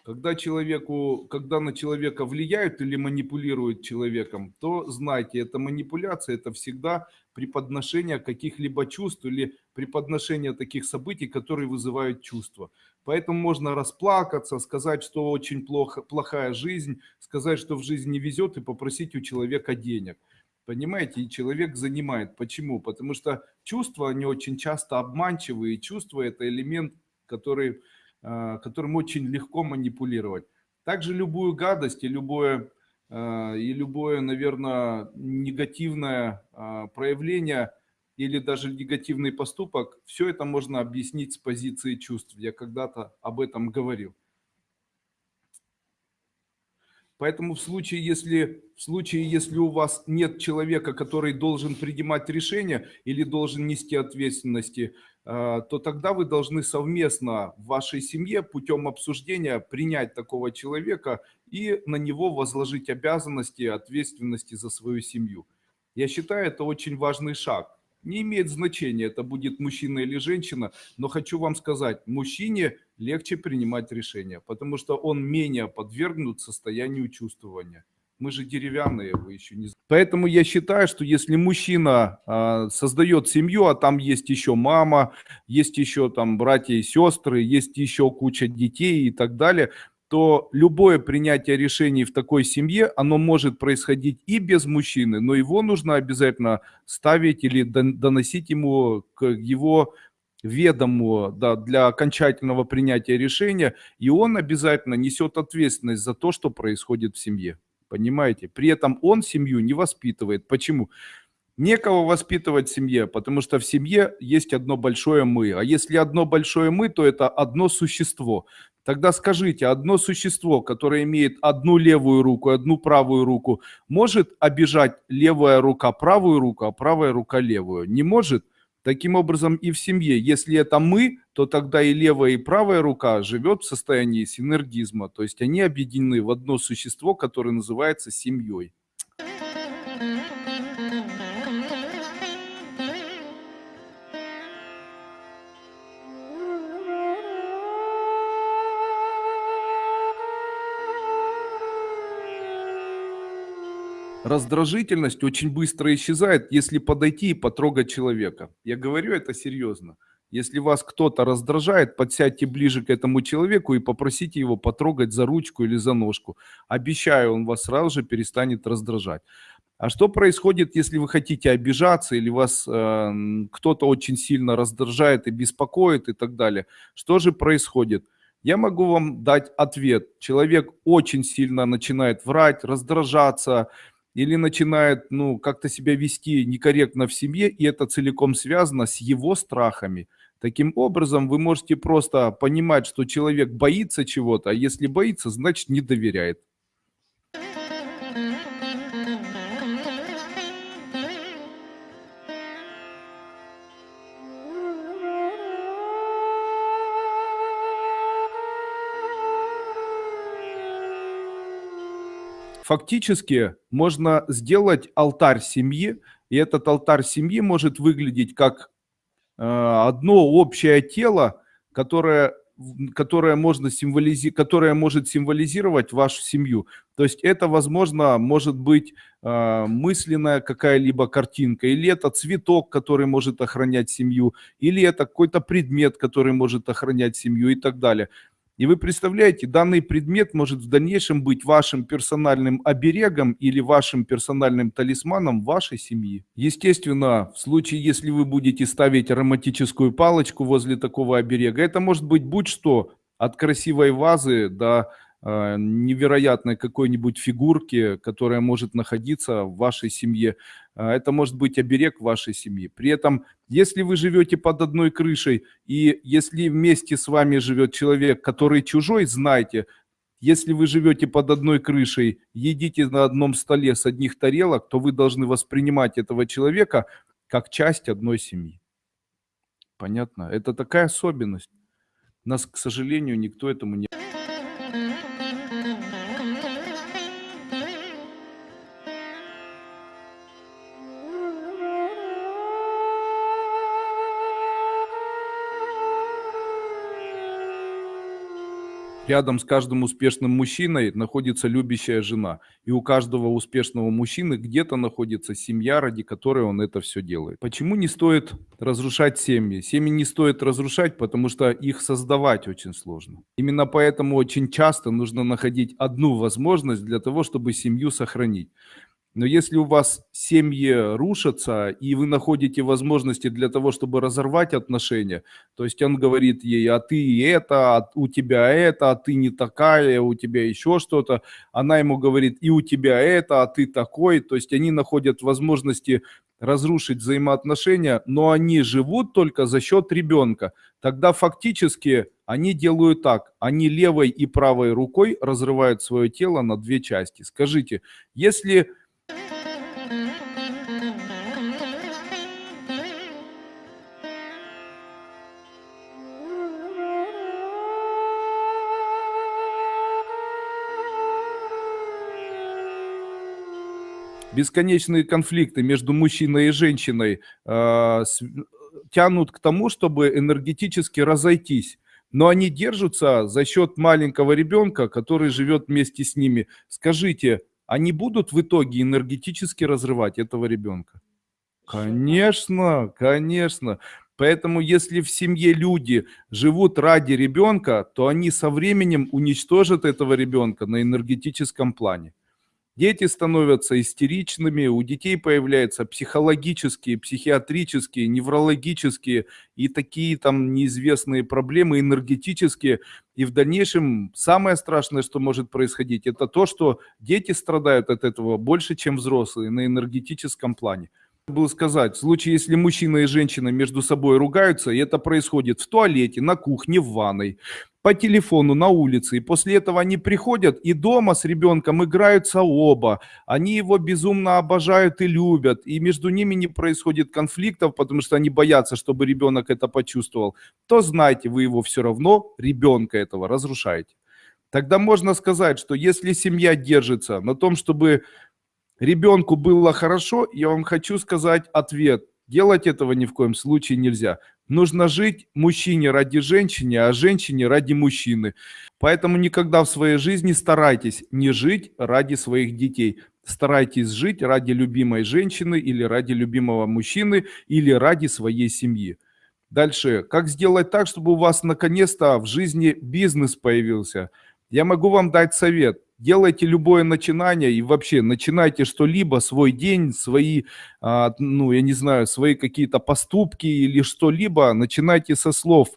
Когда, человеку, когда на человека влияют или манипулируют человеком, то знайте, эта манипуляция – это всегда преподношение каких-либо чувств или преподношение таких событий, которые вызывают чувства. Поэтому можно расплакаться, сказать, что очень плохо, плохая жизнь, сказать, что в жизни не везет и попросить у человека денег. Понимаете, и человек занимает. Почему? Потому что чувства, они очень часто обманчивые. Чувства – это элемент, который Э, которым очень легко манипулировать. Также любую гадость и любое, э, и любое, наверное, негативное э, проявление или даже негативный поступок, все это можно объяснить с позиции чувств. Я когда-то об этом говорил. Поэтому в случае, если, в случае, если у вас нет человека, который должен принимать решения или должен нести ответственности, э, то тогда вы должны совместно в вашей семье путем обсуждения принять такого человека и на него возложить обязанности и ответственности за свою семью. Я считаю, это очень важный шаг. Не имеет значения, это будет мужчина или женщина, но хочу вам сказать, мужчине легче принимать решения, потому что он менее подвергнут состоянию чувствования. Мы же деревянные, вы еще не Поэтому я считаю, что если мужчина э, создает семью, а там есть еще мама, есть еще там братья и сестры, есть еще куча детей и так далее, то любое принятие решений в такой семье, оно может происходить и без мужчины, но его нужно обязательно ставить или доносить ему к его ведому да, для окончательного принятия решения, и он обязательно несет ответственность за то, что происходит в семье. Понимаете? При этом он семью не воспитывает. Почему? Некого воспитывать в семье, потому что в семье есть одно большое «мы». А если одно большое «мы», то это одно существо. Тогда скажите, одно существо, которое имеет одну левую руку, одну правую руку, может обижать левая рука правую руку, а правая рука левую? Не может? Таким образом и в семье. Если это мы, то тогда и левая, и правая рука живет в состоянии синергизма. То есть они объединены в одно существо, которое называется семьей. Раздражительность очень быстро исчезает, если подойти и потрогать человека. Я говорю это серьезно. Если вас кто-то раздражает, подсядьте ближе к этому человеку и попросите его потрогать за ручку или за ножку. Обещаю, он вас сразу же перестанет раздражать. А что происходит, если вы хотите обижаться или вас э, кто-то очень сильно раздражает и беспокоит и так далее? Что же происходит? Я могу вам дать ответ. Человек очень сильно начинает врать, раздражаться, или начинает, ну, как-то себя вести некорректно в семье, и это целиком связано с его страхами. Таким образом, вы можете просто понимать, что человек боится чего-то, а если боится, значит не доверяет. Фактически можно сделать алтарь семьи, и этот алтарь семьи может выглядеть как э, одно общее тело, которое которое, можно символизи... которое может символизировать вашу семью. То есть это, возможно, может быть э, мысленная какая-либо картинка, или это цветок, который может охранять семью, или это какой-то предмет, который может охранять семью и так далее. И вы представляете, данный предмет может в дальнейшем быть вашим персональным оберегом или вашим персональным талисманом вашей семьи. Естественно, в случае, если вы будете ставить ароматическую палочку возле такого оберега, это может быть будь что, от красивой вазы до невероятной какой-нибудь фигурки, которая может находиться в вашей семье. А, это может быть оберег вашей семьи. При этом, если вы живете под одной крышей, и если вместе с вами живет человек, который чужой, знайте, если вы живете под одной крышей, едите на одном столе с одних тарелок, то вы должны воспринимать этого человека как часть одной семьи. Понятно? Это такая особенность. Нас, к сожалению, никто этому не... Рядом с каждым успешным мужчиной находится любящая жена. И у каждого успешного мужчины где-то находится семья, ради которой он это все делает. Почему не стоит разрушать семьи? Семьи не стоит разрушать, потому что их создавать очень сложно. Именно поэтому очень часто нужно находить одну возможность для того, чтобы семью сохранить. Но если у вас семьи рушатся, и вы находите возможности для того, чтобы разорвать отношения, то есть он говорит ей, а ты это, а у тебя это, а ты не такая, у тебя еще что-то, она ему говорит, и у тебя это, а ты такой, то есть они находят возможности разрушить взаимоотношения, но они живут только за счет ребенка. Тогда фактически они делают так, они левой и правой рукой разрывают свое тело на две части. Скажите, если бесконечные конфликты между мужчиной и женщиной э, с, тянут к тому, чтобы энергетически разойтись. Но они держатся за счет маленького ребенка, который живет вместе с ними. Скажите, они будут в итоге энергетически разрывать этого ребенка? Конечно, конечно. Поэтому если в семье люди живут ради ребенка, то они со временем уничтожат этого ребенка на энергетическом плане. Дети становятся истеричными, у детей появляются психологические, психиатрические, неврологические и такие там неизвестные проблемы энергетические. И в дальнейшем самое страшное, что может происходить, это то, что дети страдают от этого больше, чем взрослые на энергетическом плане был сказать, в случае, если мужчина и женщина между собой ругаются, и это происходит в туалете, на кухне, в ванной, по телефону, на улице, и после этого они приходят и дома с ребенком играются оба, они его безумно обожают и любят, и между ними не происходит конфликтов, потому что они боятся, чтобы ребенок это почувствовал, то знайте, вы его все равно, ребенка этого, разрушаете. Тогда можно сказать, что если семья держится на том, чтобы ребенку было хорошо, я вам хочу сказать ответ. Делать этого ни в коем случае нельзя. Нужно жить мужчине ради женщины, а женщине ради мужчины. Поэтому никогда в своей жизни старайтесь не жить ради своих детей. Старайтесь жить ради любимой женщины или ради любимого мужчины или ради своей семьи. Дальше. Как сделать так, чтобы у вас наконец-то в жизни бизнес появился? Я могу вам дать совет делайте любое начинание и вообще начинайте что-либо, свой день, свои, а, ну, я не знаю, свои какие-то поступки или что-либо, начинайте со слов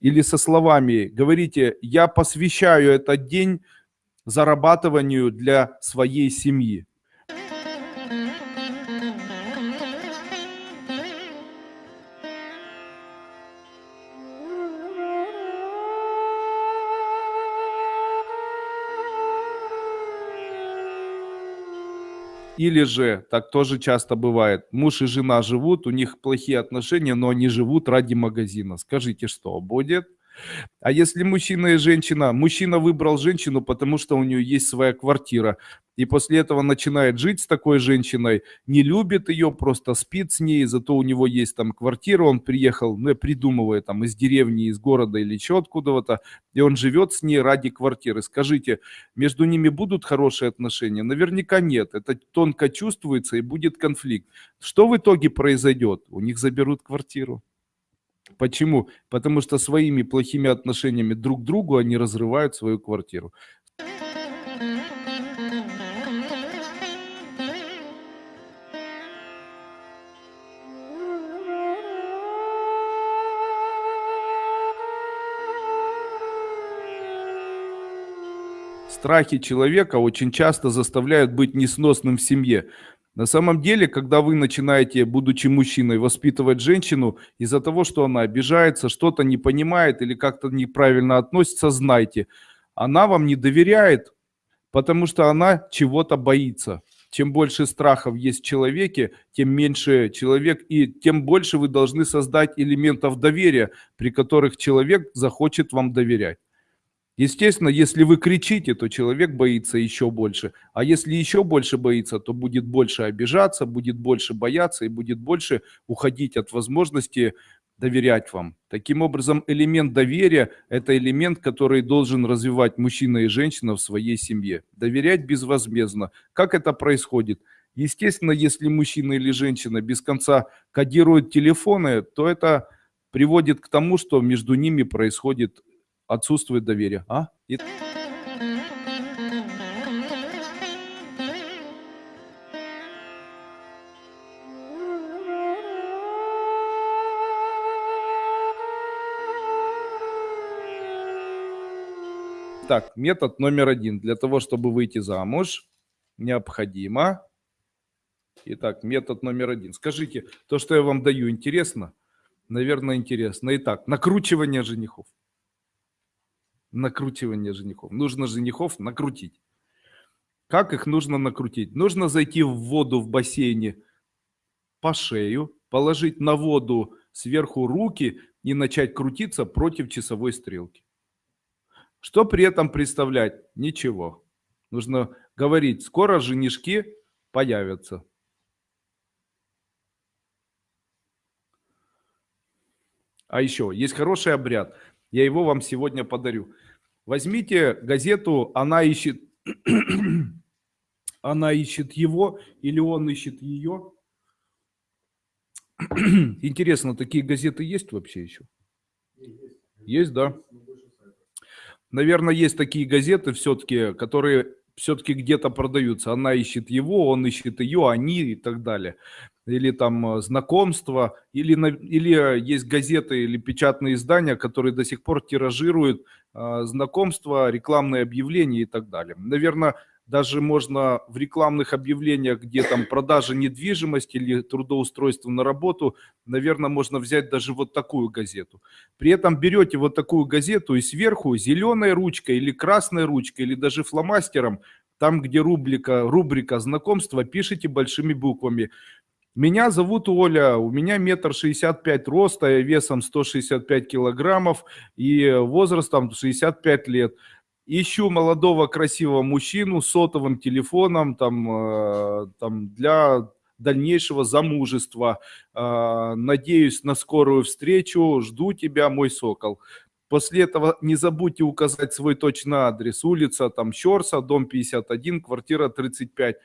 или со словами. Говорите, я посвящаю этот день зарабатыванию для своей семьи. Или же, так тоже часто бывает, муж и жена живут, у них плохие отношения, но они живут ради магазина. Скажите, что будет? А если мужчина и женщина, мужчина выбрал женщину, потому что у нее есть своя квартира, и после этого начинает жить с такой женщиной, не любит ее, просто спит с ней, зато у него есть там квартира, он приехал, ну я придумываю, там из деревни, из города или еще откуда-то, и он живет с ней ради квартиры. Скажите, между ними будут хорошие отношения? Наверняка нет, это тонко чувствуется и будет конфликт. Что в итоге произойдет? У них заберут квартиру. Почему? Потому что своими плохими отношениями друг к другу они разрывают свою квартиру. Страхи человека очень часто заставляют быть несносным в семье. На самом деле, когда вы начинаете, будучи мужчиной, воспитывать женщину из-за того, что она обижается, что-то не понимает или как-то неправильно относится, знайте, она вам не доверяет, потому что она чего-то боится. Чем больше страхов есть в человеке, тем меньше человек и тем больше вы должны создать элементов доверия, при которых человек захочет вам доверять. Естественно, если вы кричите, то человек боится еще больше. А если еще больше боится, то будет больше обижаться, будет больше бояться и будет больше уходить от возможности доверять вам. Таким образом, элемент доверия – это элемент, который должен развивать мужчина и женщина в своей семье. Доверять безвозмездно. Как это происходит? Естественно, если мужчина или женщина без конца кодируют телефоны, то это приводит к тому, что между ними происходит отсутствует доверие. А? И... Так, метод номер один. Для того, чтобы выйти замуж, необходимо... Итак, метод номер один. Скажите, то, что я вам даю, интересно? Наверное, интересно. Итак, накручивание женихов накручивание женихов. Нужно женихов накрутить. Как их нужно накрутить? Нужно зайти в воду в бассейне по шею, положить на воду сверху руки и начать крутиться против часовой стрелки. Что при этом представлять? Ничего. Нужно говорить, скоро женишки появятся. А еще есть хороший обряд. Я его вам сегодня подарю. Возьмите газету «Она ищет...» Она ищет его или он ищет ее. Интересно, такие газеты есть вообще еще? Есть, да. Наверное, есть такие газеты все-таки, которые все-таки где-то продаются. Она ищет его, он ищет ее, они и так далее. Или там э, знакомства, или, или есть газеты или печатные издания, которые до сих пор тиражируют э, знакомства, рекламные объявления и так далее. Наверное, даже можно в рекламных объявлениях, где там продажа недвижимости или трудоустройство на работу, наверное, можно взять даже вот такую газету. При этом берете вот такую газету и сверху зеленой ручкой или красной ручкой или даже фломастером, там, где рубрика, рубрика знакомства, пишите большими буквами. Меня зовут Оля, у меня метр шестьдесят пять роста, весом 165 килограммов и возрастом 65 лет ищу молодого красивого мужчину с сотовым телефоном там, э, там для дальнейшего замужества. Э, надеюсь на скорую встречу. Жду тебя, мой сокол. После этого не забудьте указать свой точный адрес. Улица там Щорса, дом 51, квартира 35.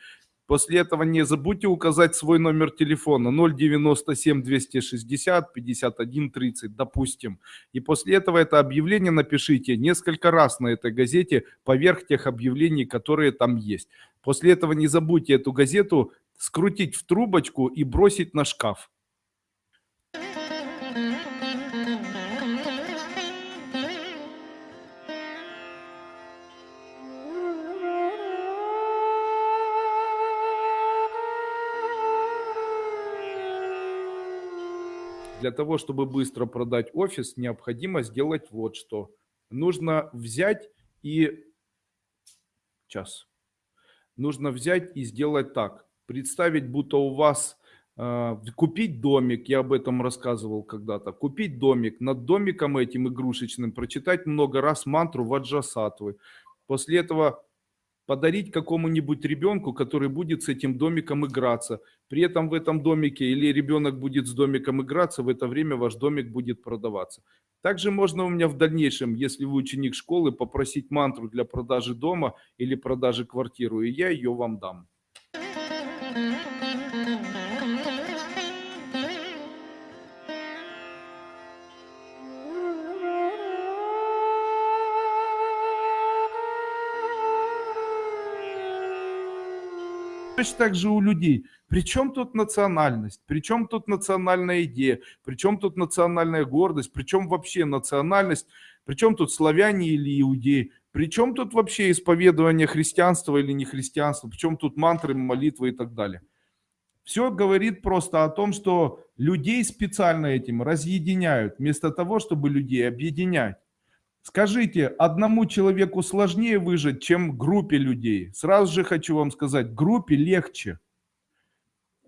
После этого не забудьте указать свой номер телефона 097 260 51 30, допустим. И после этого это объявление напишите несколько раз на этой газете поверх тех объявлений, которые там есть. После этого не забудьте эту газету скрутить в трубочку и бросить на шкаф. Для того, чтобы быстро продать офис, необходимо сделать вот что. Нужно взять и... Сейчас. Нужно взять и сделать так. Представить, будто у вас э, купить домик, я об этом рассказывал когда-то, купить домик, над домиком этим игрушечным прочитать много раз мантру Ваджасатвы. После этого подарить какому-нибудь ребенку, который будет с этим домиком играться. При этом в этом домике или ребенок будет с домиком играться, в это время ваш домик будет продаваться. Также можно у меня в дальнейшем, если вы ученик школы, попросить мантру для продажи дома или продажи квартиры, и я ее вам дам. Точно так же у людей. Причем тут национальность? Причем тут национальная идея? Причем тут национальная гордость? Причем вообще национальность? Причем тут славяне или иудеи? Причем тут вообще исповедование христианства или не христианства? Причем тут мантры, молитвы и так далее? Все говорит просто о том, что людей специально этим разъединяют, вместо того, чтобы людей объединять. Скажите, одному человеку сложнее выжить, чем группе людей? Сразу же хочу вам сказать, группе легче.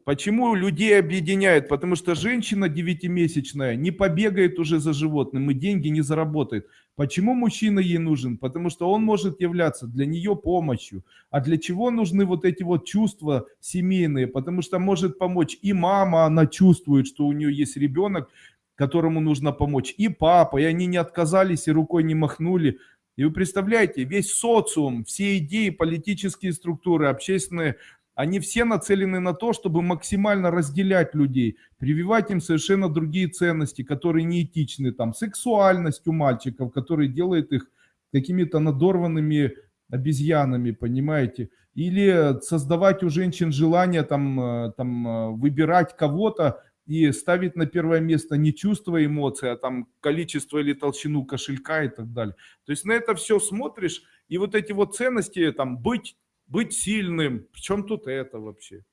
Почему людей объединяют? Потому что женщина девятимесячная не побегает уже за животным и деньги не заработает. Почему мужчина ей нужен? Потому что он может являться для нее помощью. А для чего нужны вот эти вот чувства семейные? Потому что может помочь и мама, она чувствует, что у нее есть ребенок, которому нужно помочь, и папа, и они не отказались, и рукой не махнули. И вы представляете, весь социум, все идеи, политические структуры, общественные, они все нацелены на то, чтобы максимально разделять людей, прививать им совершенно другие ценности, которые неэтичны, там, сексуальность у мальчиков, которые делает их какими-то надорванными обезьянами, понимаете, или создавать у женщин желание там, э, там э, выбирать кого-то, и ставить на первое место не чувство эмоций, а там количество или толщину кошелька и так далее. То есть на это все смотришь, и вот эти вот ценности, там, быть, быть сильным, в чем тут это вообще?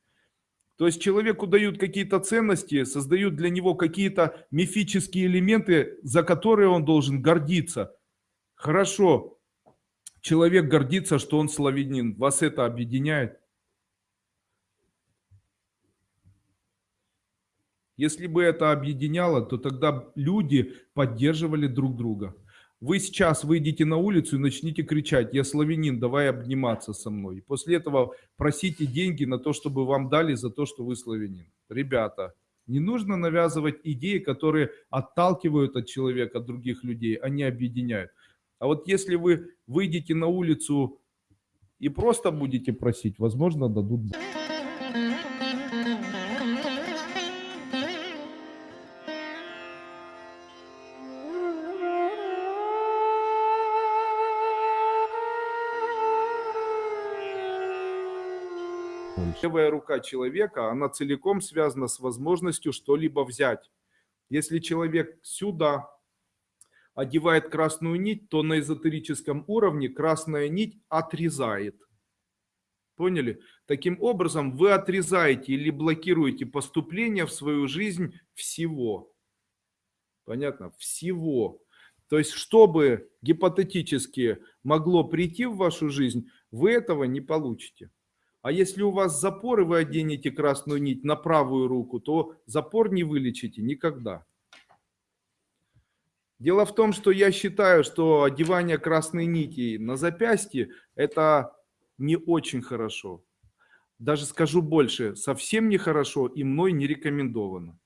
То есть человеку дают какие-то ценности, создают для него какие-то мифические элементы, за которые он должен гордиться. Хорошо, человек гордится, что он славянин, вас это объединяет? Если бы это объединяло, то тогда люди поддерживали друг друга. Вы сейчас выйдете на улицу и начните кричать, я славянин, давай обниматься со мной. И после этого просите деньги на то, чтобы вам дали за то, что вы славянин. Ребята, не нужно навязывать идеи, которые отталкивают от человека, от других людей, они объединяют. А вот если вы выйдете на улицу и просто будете просить, возможно, дадут. Левая рука человека, она целиком связана с возможностью что-либо взять. Если человек сюда одевает красную нить, то на эзотерическом уровне красная нить отрезает. Поняли? Таким образом, вы отрезаете или блокируете поступление в свою жизнь всего. Понятно? Всего. То есть, чтобы гипотетически могло прийти в вашу жизнь, вы этого не получите. А если у вас запор, и вы оденете красную нить на правую руку, то запор не вылечите никогда. Дело в том, что я считаю, что одевание красной нити на запястье – это не очень хорошо. Даже скажу больше, совсем нехорошо и мной не рекомендовано.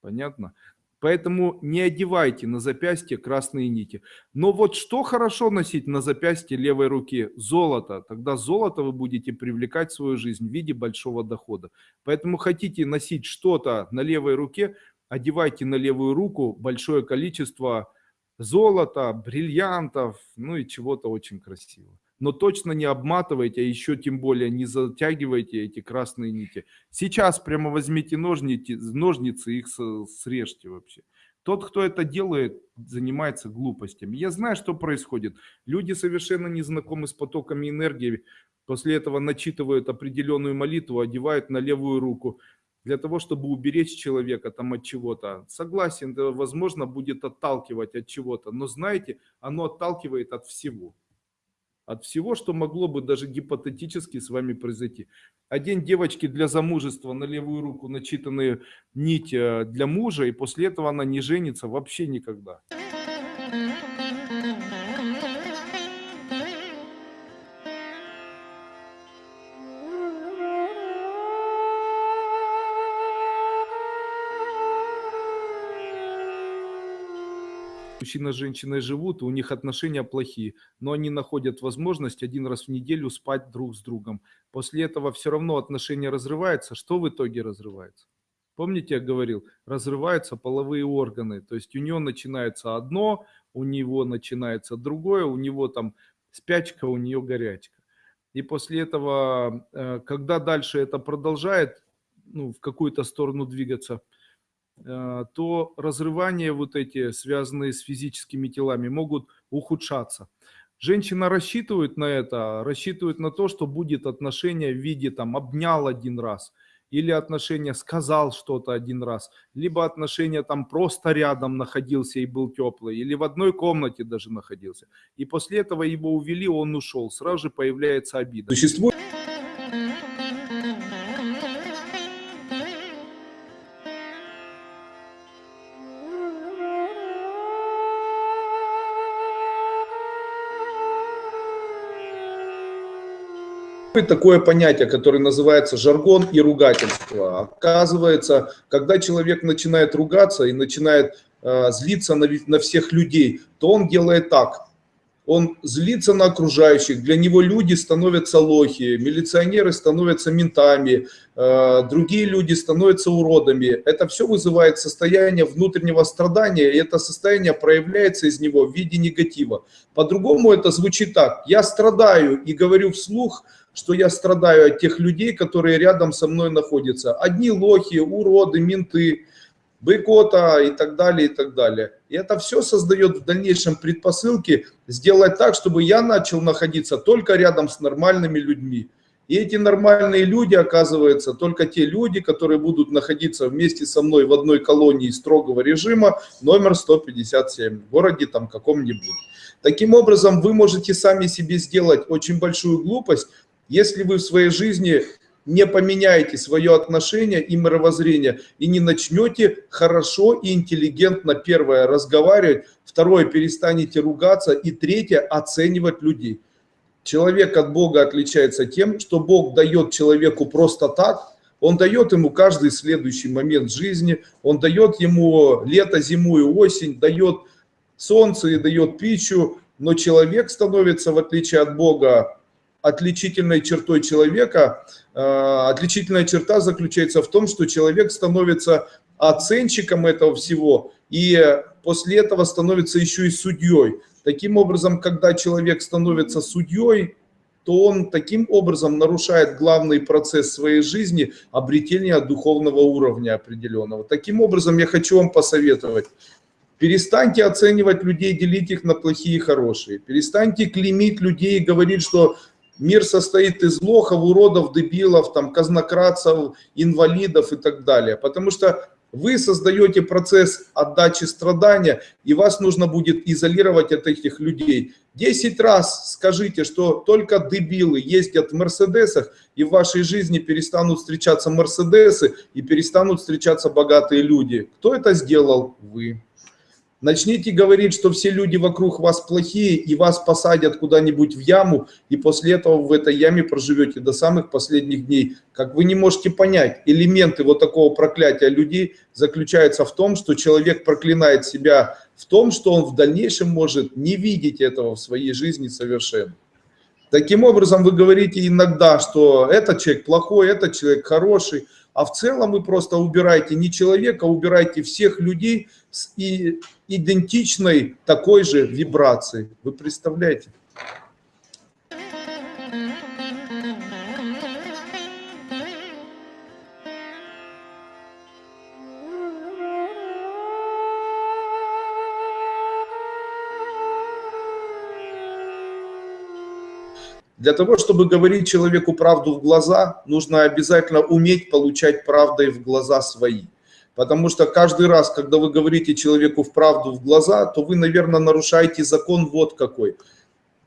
Понятно? Поэтому не одевайте на запястье красные нити. Но вот что хорошо носить на запястье левой руки? Золото. Тогда золото вы будете привлекать в свою жизнь в виде большого дохода. Поэтому хотите носить что-то на левой руке, одевайте на левую руку большое количество золота, бриллиантов, ну и чего-то очень красивого но точно не обматывайте, а еще тем более не затягивайте эти красные нити. Сейчас прямо возьмите ножницы, ножницы их срежьте вообще. Тот, кто это делает, занимается глупостями. Я знаю, что происходит. Люди совершенно не знакомы с потоками энергии. После этого начитывают определенную молитву, одевают на левую руку для того, чтобы уберечь человека там от чего-то. Согласен, возможно, будет отталкивать от чего-то, но знаете, оно отталкивает от всего от всего, что могло бы даже гипотетически с вами произойти. Одень девочки для замужества на левую руку начитанные нить э, для мужа, и после этого она не женится вообще никогда. Мужчина с женщиной живут, и у них отношения плохие, но они находят возможность один раз в неделю спать друг с другом. После этого все равно отношения разрываются. Что в итоге разрывается? Помните, я говорил, разрываются половые органы. То есть у него начинается одно, у него начинается другое, у него там спячка, у нее горячка. И после этого, э, когда дальше это продолжает ну, в какую-то сторону двигаться – то разрывания вот эти, связанные с физическими телами, могут ухудшаться. Женщина рассчитывает на это, рассчитывает на то, что будет отношение в виде там обнял один раз, или отношение сказал что-то один раз, либо отношение там просто рядом находился и был теплый, или в одной комнате даже находился. И после этого его увели, он ушел, сразу же появляется обида. Существует такое понятие, которое называется жаргон и ругательство. Оказывается, когда человек начинает ругаться и начинает э, злиться на, на всех людей, то он делает так. Он злится на окружающих, для него люди становятся лохи, милиционеры становятся ментами, э, другие люди становятся уродами. Это все вызывает состояние внутреннего страдания, и это состояние проявляется из него в виде негатива. По-другому это звучит так. Я страдаю и говорю вслух, что я страдаю от тех людей, которые рядом со мной находятся. Одни лохи, уроды, менты, быкота и так далее, и так далее. И это все создает в дальнейшем предпосылки сделать так, чтобы я начал находиться только рядом с нормальными людьми. И эти нормальные люди, оказывается, только те люди, которые будут находиться вместе со мной в одной колонии строгого режима, номер 157, в городе там каком-нибудь. Таким образом, вы можете сами себе сделать очень большую глупость, если вы в своей жизни не поменяете свое отношение и мировоззрение, и не начнете хорошо и интеллигентно, первое, разговаривать, второе, перестанете ругаться, и третье, оценивать людей. Человек от Бога отличается тем, что Бог дает человеку просто так, он дает ему каждый следующий момент жизни, он дает ему лето, зиму и осень, дает солнце и дает пищу, но человек становится, в отличие от Бога, отличительной чертой человека, э, отличительная черта заключается в том, что человек становится оценщиком этого всего и после этого становится еще и судьей. Таким образом, когда человек становится судьей, то он таким образом нарушает главный процесс своей жизни – обретения духовного уровня определенного. Таким образом, я хочу вам посоветовать. Перестаньте оценивать людей, делить их на плохие и хорошие. Перестаньте клеймить людей и говорить, что мир состоит из лохов, уродов, дебилов, там, казнократцев, инвалидов и так далее. Потому что вы создаете процесс отдачи страдания, и вас нужно будет изолировать от этих людей. Десять раз скажите, что только дебилы ездят в Мерседесах, и в вашей жизни перестанут встречаться Мерседесы, и перестанут встречаться богатые люди. Кто это сделал? Вы. Начните говорить, что все люди вокруг вас плохие, и вас посадят куда-нибудь в яму, и после этого в этой яме проживете до самых последних дней. Как вы не можете понять, элементы вот такого проклятия людей заключаются в том, что человек проклинает себя в том, что он в дальнейшем может не видеть этого в своей жизни совершенно. Таким образом, вы говорите иногда, что этот человек плохой, этот человек хороший, а в целом вы просто убираете не человека, а убираете всех людей с идентичной такой же вибрацией. Вы представляете? Для того, чтобы говорить человеку правду в глаза, нужно обязательно уметь получать правдой в глаза свои. Потому что каждый раз, когда вы говорите человеку в правду в глаза, то вы, наверное, нарушаете закон вот какой.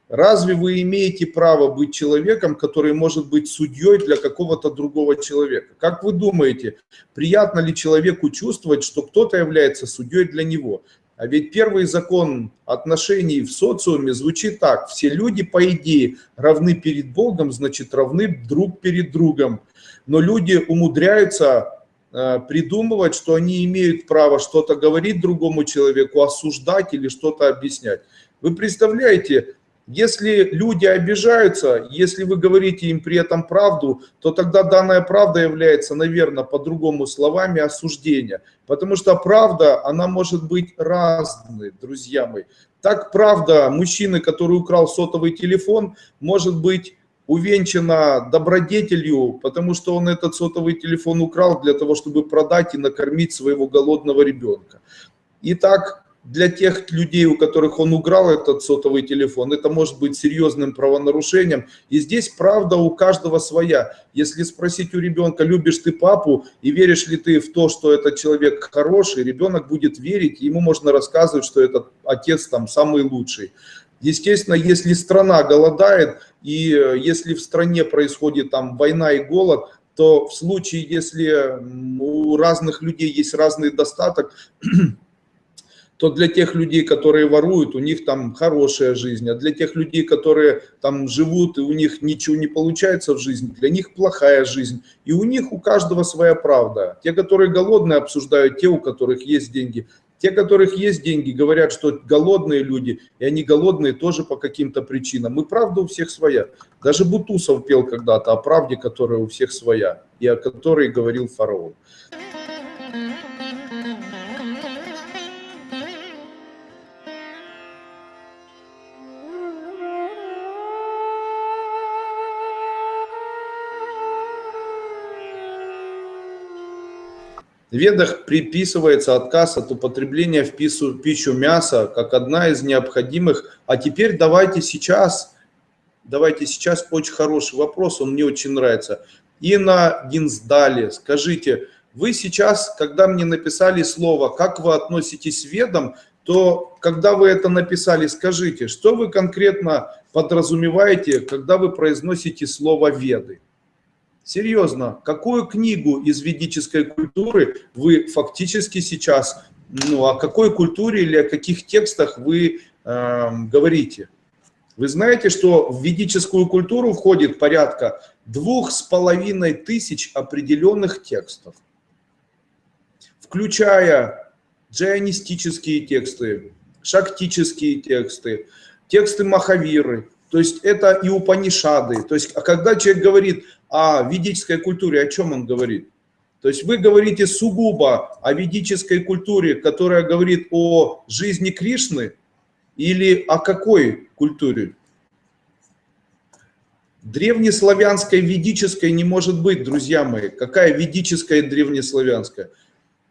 Разве вы имеете право быть человеком, который может быть судьей для какого-то другого человека? Как вы думаете, приятно ли человеку чувствовать, что кто-то является судьей для него? А ведь первый закон отношений в социуме звучит так. Все люди, по идее, равны перед Богом, значит, равны друг перед другом. Но люди умудряются придумывать, что они имеют право что-то говорить другому человеку, осуждать или что-то объяснять. Вы представляете, если люди обижаются, если вы говорите им при этом правду, то тогда данная правда является, наверное, по-другому словами осуждения. Потому что правда, она может быть разной, друзья мои. Так правда мужчины, который украл сотовый телефон, может быть увенчана добродетелью, потому что он этот сотовый телефон украл для того, чтобы продать и накормить своего голодного ребенка. Итак, для тех людей, у которых он украл этот сотовый телефон, это может быть серьезным правонарушением. И здесь правда у каждого своя. Если спросить у ребенка, любишь ты папу и веришь ли ты в то, что этот человек хороший, ребенок будет верить, ему можно рассказывать, что этот отец там самый лучший. Естественно, если страна голодает, и э, если в стране происходит там война и голод, то в случае, если у разных людей есть разный достаток, то для тех людей, которые воруют, у них там хорошая жизнь, а для тех людей, которые там живут, и у них ничего не получается в жизни, для них плохая жизнь. И у них у каждого своя правда. Те, которые голодные, обсуждают те, у которых есть деньги. Те, у которых есть деньги, говорят, что голодные люди, и они голодные тоже по каким-то причинам. И правда у всех своя. Даже Бутусов пел когда-то о правде, которая у всех своя, и о которой говорил фараон. Ведах приписывается отказ от употребления в пищу, пищу мяса как одна из необходимых. А теперь давайте сейчас, давайте сейчас очень хороший вопрос, он мне очень нравится. Инна Гинсдали, скажите, вы сейчас, когда мне написали слово, как вы относитесь к ведам, то когда вы это написали, скажите, что вы конкретно подразумеваете, когда вы произносите слово веды? Серьезно, какую книгу из ведической культуры вы фактически сейчас, ну о какой культуре или о каких текстах вы э, говорите? Вы знаете, что в ведическую культуру входит порядка двух с половиной тысяч определенных текстов, включая джайонистические тексты, шактические тексты, тексты Махавиры, то есть это и Упанишады. То есть а когда человек говорит о ведической культуре, о чем он говорит? То есть вы говорите сугубо о ведической культуре, которая говорит о жизни Кришны, или о какой культуре? Древнеславянской, ведической не может быть, друзья мои. Какая ведическая и древнеславянская?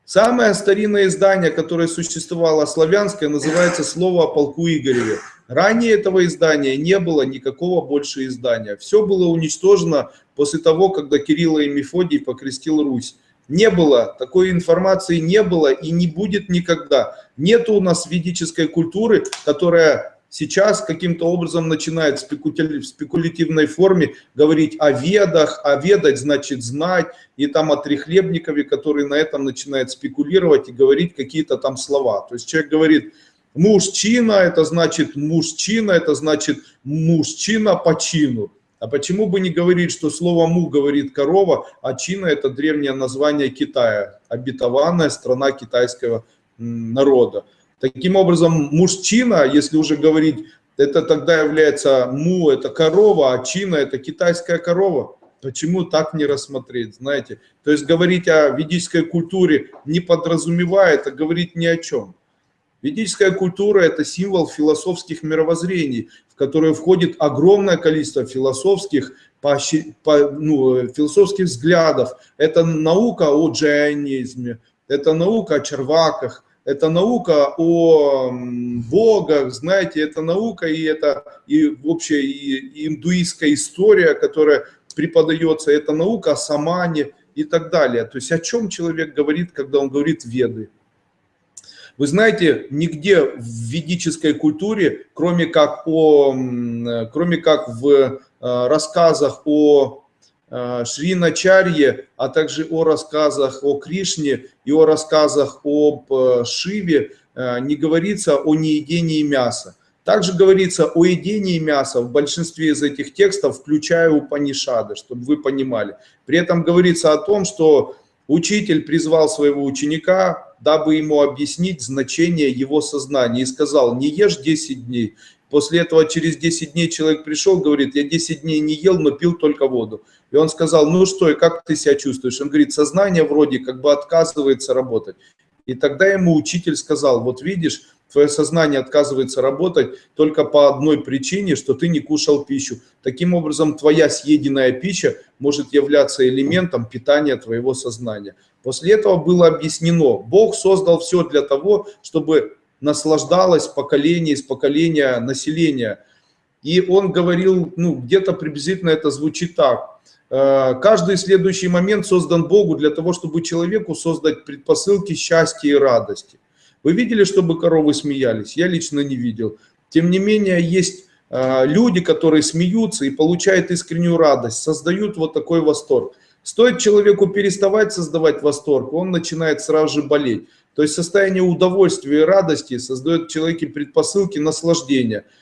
Самое старинное издание, которое существовало славянское, называется «Слово о полку Игореве». Ранее этого издания не было никакого больше издания. Все было уничтожено после того, когда Кирилл и Мефодий покрестил Русь. Не было, такой информации не было и не будет никогда. Нет у нас ведической культуры, которая сейчас каким-то образом начинает в спекулятивной форме говорить о ведах, а ведать значит знать, и там о Трехлебникове, который на этом начинает спекулировать и говорить какие-то там слова. То есть человек говорит, мужчина, это значит мужчина, это значит мужчина по чину. А почему бы не говорить, что слово «му» говорит корова, а Чина – это древнее название Китая, обетованная страна китайского народа. Таким образом, мужчина, если уже говорить, это тогда является му, это корова, а чина это китайская корова. Почему так не рассмотреть, знаете? То есть говорить о ведической культуре не подразумевает, а говорить ни о чем. Ведическая культура – это символ философских мировоззрений, в которые входит огромное количество философских, по, по, ну, философских взглядов. Это наука о джайанизме, это наука о черваках, это наука о богах, знаете, это наука и это и вообще и индуистская история, которая преподается, это наука о самане и так далее. То есть о чем человек говорит, когда он говорит веды? Вы знаете, нигде в ведической культуре, кроме как, о, кроме как в э, рассказах о Э, Шри Начарье, а также о рассказах о Кришне и о рассказах об э, Шиве не говорится о неедении мяса. Также говорится о едении мяса в большинстве из этих текстов, включая Упанишады, чтобы вы понимали. При этом говорится о том, что учитель призвал своего ученика, дабы ему объяснить значение его сознания, и сказал, не ешь 10 дней. После этого через 10 дней человек пришел, говорит, я 10 дней не ел, но пил только воду. И он сказал, ну что, и как ты себя чувствуешь? Он говорит, сознание вроде как бы отказывается работать. И тогда ему учитель сказал, вот видишь, твое сознание отказывается работать только по одной причине, что ты не кушал пищу. Таким образом, твоя съеденная пища может являться элементом питания твоего сознания. После этого было объяснено, Бог создал все для того, чтобы наслаждалось поколение из поколения населения. И он говорил, ну, где-то приблизительно это звучит так. Э, каждый следующий момент создан Богу для того, чтобы человеку создать предпосылки счастья и радости. Вы видели, чтобы коровы смеялись? Я лично не видел. Тем не менее, есть э, люди, которые смеются и получают искреннюю радость, создают вот такой восторг. Стоит человеку переставать создавать восторг, он начинает сразу же болеть. То есть состояние удовольствия и радости создает в человеке предпосылки наслаждения –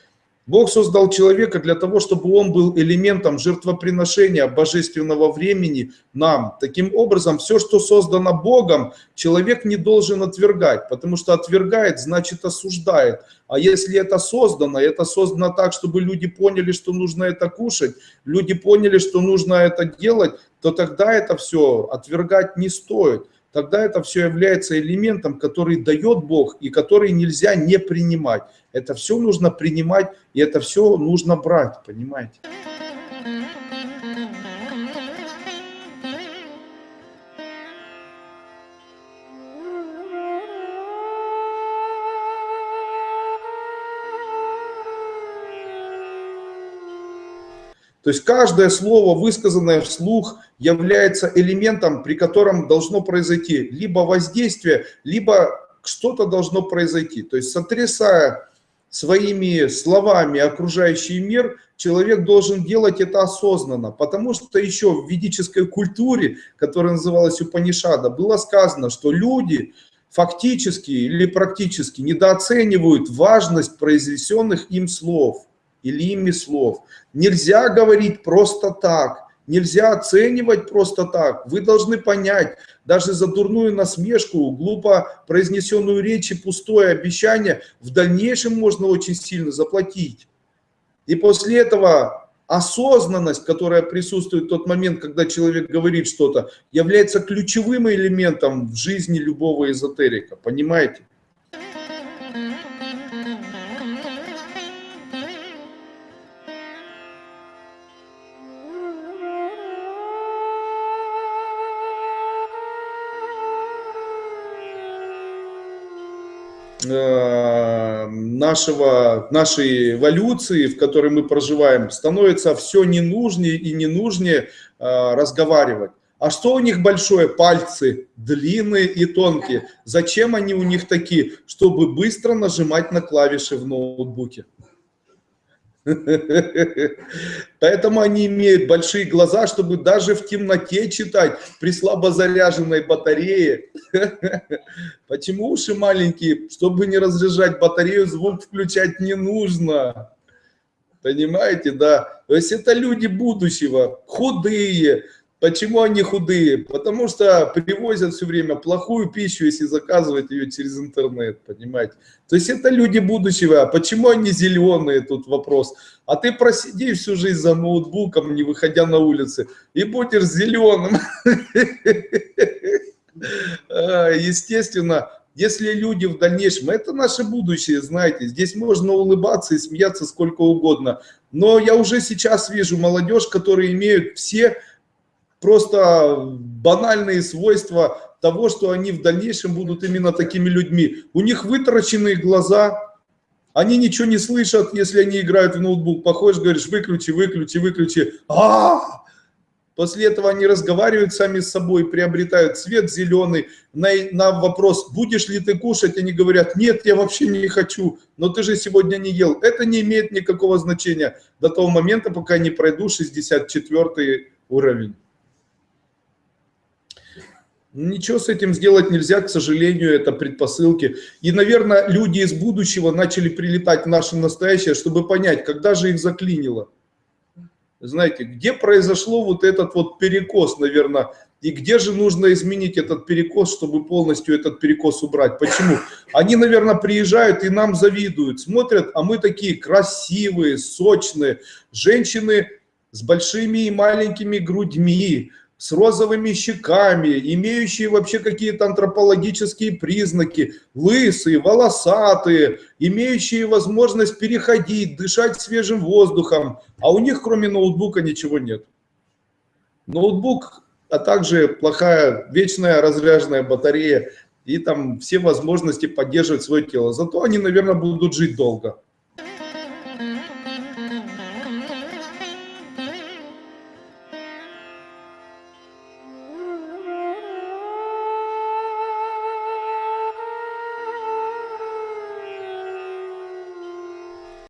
Бог создал человека для того, чтобы он был элементом жертвоприношения божественного времени нам. Таким образом, все, что создано Богом, человек не должен отвергать, потому что отвергает, значит осуждает. А если это создано, это создано так, чтобы люди поняли, что нужно это кушать, люди поняли, что нужно это делать, то тогда это все отвергать не стоит тогда это все является элементом, который дает Бог и который нельзя не принимать. Это все нужно принимать, и это все нужно брать, понимаете? То есть каждое слово, высказанное вслух, является элементом, при котором должно произойти либо воздействие, либо что-то должно произойти. То есть сотрясая своими словами окружающий мир, человек должен делать это осознанно, потому что еще в ведической культуре, которая называлась Упанишада, было сказано, что люди фактически или практически недооценивают важность произнесенных им слов или ими слов. Нельзя говорить просто так, нельзя оценивать просто так. Вы должны понять, даже за дурную насмешку, глупо произнесенную речь и пустое обещание в дальнейшем можно очень сильно заплатить. И после этого осознанность, которая присутствует в тот момент, когда человек говорит что-то, является ключевым элементом в жизни любого эзотерика. Понимаете? Нашего, нашей эволюции, в которой мы проживаем, становится все ненужнее и ненужнее э, разговаривать. А что у них большое? Пальцы длинные и тонкие. Зачем они у них такие? Чтобы быстро нажимать на клавиши в ноутбуке. Поэтому они имеют большие глаза, чтобы даже в темноте читать при слабо заряженной батарее. Почему уши маленькие? Чтобы не разряжать батарею, звук включать не нужно. Понимаете, да? То есть это люди будущего, худые, Почему они худые? Потому что привозят все время плохую пищу, если заказывать ее через интернет, понимаете? То есть это люди будущего. А почему они зеленые, тут вопрос. А ты просиди всю жизнь за ноутбуком, не выходя на улицы, и будешь зеленым. А, естественно, если люди в дальнейшем, это наше будущее, знаете, здесь можно улыбаться и смеяться сколько угодно. Но я уже сейчас вижу молодежь, которые имеют все просто банальные свойства того, что они в дальнейшем будут именно такими людьми. У них вытаращенные глаза, они ничего не слышат, если они играют в ноутбук. Походишь, говоришь, выключи, выключи, выключи. А, -а, -а! После этого они разговаривают сами с собой, приобретают цвет зеленый. На, на вопрос, будешь ли ты кушать, они говорят, нет, я вообще не хочу, но ты же сегодня не ел. Это не имеет никакого значения до того момента, пока не пройду 64 уровень. Ничего с этим сделать нельзя, к сожалению, это предпосылки. И, наверное, люди из будущего начали прилетать в наше настоящее, чтобы понять, когда же их заклинило. Знаете, где произошло вот этот вот перекос, наверное, и где же нужно изменить этот перекос, чтобы полностью этот перекос убрать? Почему? Они, наверное, приезжают и нам завидуют, смотрят, а мы такие красивые, сочные, женщины с большими и маленькими грудьми, с розовыми щеками, имеющие вообще какие-то антропологические признаки, лысые, волосатые, имеющие возможность переходить, дышать свежим воздухом, а у них кроме ноутбука ничего нет. Ноутбук, а также плохая вечная разряженная батарея и там все возможности поддерживать свое тело. Зато они, наверное, будут жить долго.